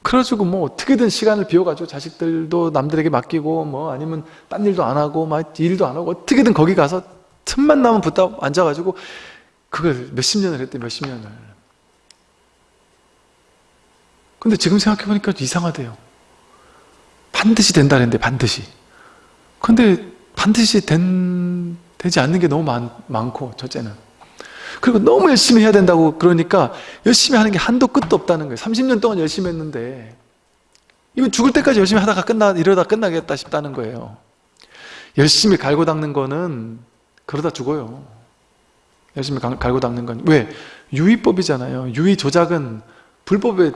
그래가지고 뭐 어떻게든 시간을 비워가지고 자식들도 남들에게 맡기고 뭐 아니면 딴 일도 안 하고 막 일도 안 하고 어떻게든 거기 가서 틈만 나면 붙어 앉아가지고 그걸 몇십 년을 했대 몇십 년을. 근데 지금 생각해보니까 이상하대요. 반드시 된다 그랬는데 반드시. 근데 반드시 된, 되지 않는 게 너무 많, 많고 첫째는 그리고 너무 열심히 해야 된다고 그러니까 열심히 하는 게 한도 끝도 없다는 거예요. 30년 동안 열심히 했는데 이건 죽을 때까지 열심히 하다가 끝나 이러다 끝나겠다 싶다는 거예요. 열심히 갈고 닦는 거는 그러다 죽어요. 열심히 갈고 닦는 건. 왜? 유의법이잖아요. 유의 조작은 불법의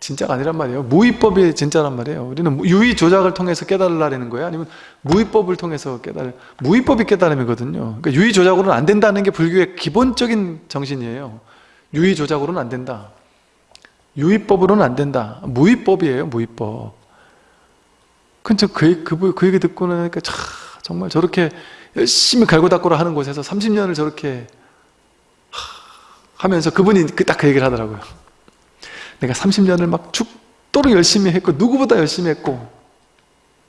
진짜가 아니란 말이에요. 무의법이 진짜란 말이에요. 우리는 유의 조작을 통해서 깨달으라는 거예요? 아니면 무의법을 통해서 깨달을 무의법이 깨달음이거든요. 그러니까 유의 조작으로는 안 된다는 게 불교의 기본적인 정신이에요. 유의 조작으로는 안 된다. 유의법으로는 안 된다. 무의법이에요 무의법. 근데 그, 그, 그 얘기 듣고 나니까 참, 정말 저렇게 열심히 갈고 닦고라 하는 곳에서 30년을 저렇게 하면서 그분이 딱그 얘기를 하더라고요 내가 30년을 막 죽도록 열심히 했고 누구보다 열심히 했고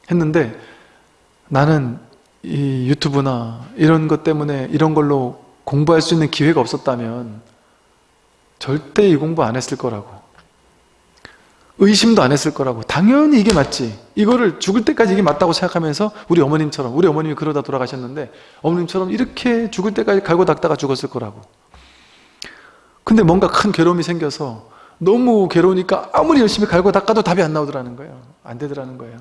했는데 나는 이 유튜브나 이런 것 때문에 이런 걸로 공부할 수 있는 기회가 없었다면 절대 이 공부 안 했을 거라고. 의심도 안 했을 거라고. 당연히 이게 맞지. 이거를 죽을 때까지 이게 맞다고 생각하면서 우리 어머님처럼 우리 어머님이 그러다 돌아가셨는데 어머님처럼 이렇게 죽을 때까지 갈고 닦다가 죽었을 거라고. 근데 뭔가 큰 괴로움이 생겨서 너무 괴로우니까 아무리 열심히 갈고 닦아도 답이 안 나오더라는 거예요. 안 되더라는 거예요.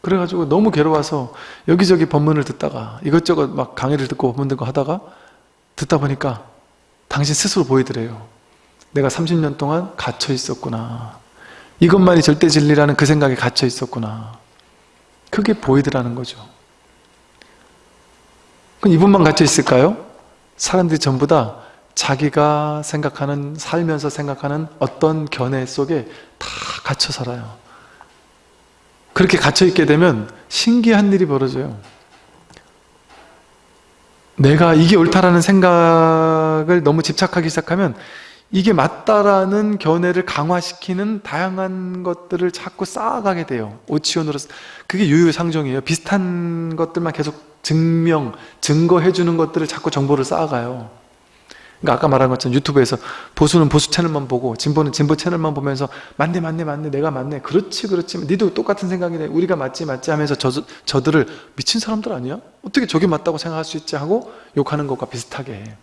그래가지고 너무 괴로워서 여기저기 법문을 듣다가 이것저것 막 강의를 듣고 법문 듣고 하다가 듣다 보니까 당신 스스로 보이더래요. 내가 30년 동안 갇혀 있었구나. 이것만이 절대 진리라는 그 생각에 갇혀 있었구나. 그게 보이더라는 거죠. 그럼 이분만 갇혀 있을까요? 사람들이 전부 다 자기가 생각하는 살면서 생각하는 어떤 견해 속에 다 갇혀 살아요. 그렇게 갇혀 있게 되면 신기한 일이 벌어져요. 내가 이게 옳다라는 생각을 너무 집착하기 시작하면 이게 맞다라는 견해를 강화시키는 다양한 것들을 자꾸 쌓아가게 돼요. 오치온으로 그게 유유상종이에요. 비슷한 것들만 계속 증명, 증거해주는 것들을 자꾸 정보를 쌓아가요 그러니까 아까 말한 것처럼 유튜브에서 보수는 보수 채널만 보고 진보는 진보 채널만 보면서 맞네 맞네 맞네 내가 맞네. 그렇지 그렇지. 니도 똑같은 생각이네 우리가 맞지 맞지 하면서 저, 저들을 미친 사람들 아니야? 어떻게 저게 맞다고 생각할 수 있지 하고 욕하는 것과 비슷하게.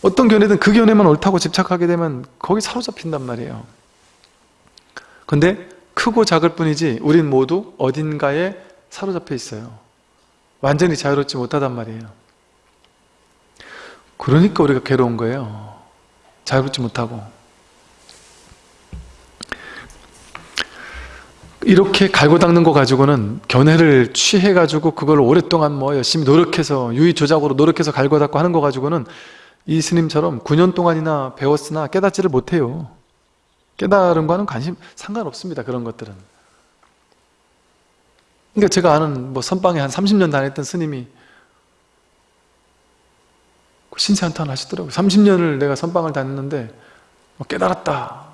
어떤 견해든 그 견해만 옳다고 집착하게 되면 거기 사로잡힌단 말이에요. 근데 크고 작을 뿐이지 우린 모두 어딘가에 사로잡혀 있어요. 완전히 자유롭지 못하단 말이에요 그러니까 우리가 괴로운 거예요. 자유롭지 못하고. 이렇게 갈고 닦는 거 가지고는 견해를 취해 가지고 그걸 오랫동안 뭐 열심히 노력해서 유의조작으로 노력해서 갈고 닦고 하는 거 가지고는 이 스님처럼 9년 동안이나 배웠으나 깨닫지를 못해요 깨달은 거는 관심 상관없습니다 그런 것들은 그러니까 제가 아는 뭐 선방에 한 30년 다녔던 스님이 신세한탄 하시더라고요. 30년을 내가 선방을 다녔는데 뭐 깨달았다.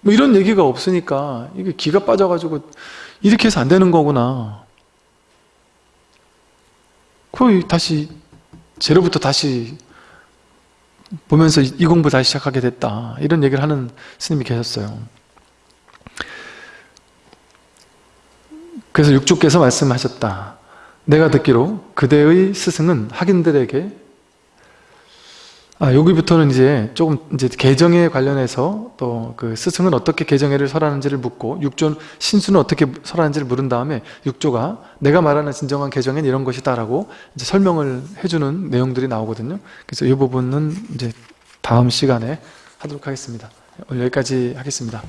뭐 이런 얘기가 없으니까 이게 기가 빠져가지고 이렇게 해서 안 되는 거구나. 거의 다시 제로부터 다시 보면서 이 공부 다시 시작하게 됐다. 이런 얘기를 하는 스님이 계셨어요. 그래서 육주께서 말씀하셨다. 내가 듣기로 그대의 스승은 학인들에게 아, 여기부터는 이제 조금 이제 개정에 관련해서 또 그 스승은 어떻게 개정회를 설하는지를 묻고 육조 신수는 어떻게 설하는지를 물은 다음에 육조가 내가 말하는 진정한 개정은 이런 것이다라고 이제 설명을 해주는 내용들이 나오거든요. 그래서 이 부분은 이제 다음 시간에 하도록 하겠습니다. 오늘 여기까지 하겠습니다.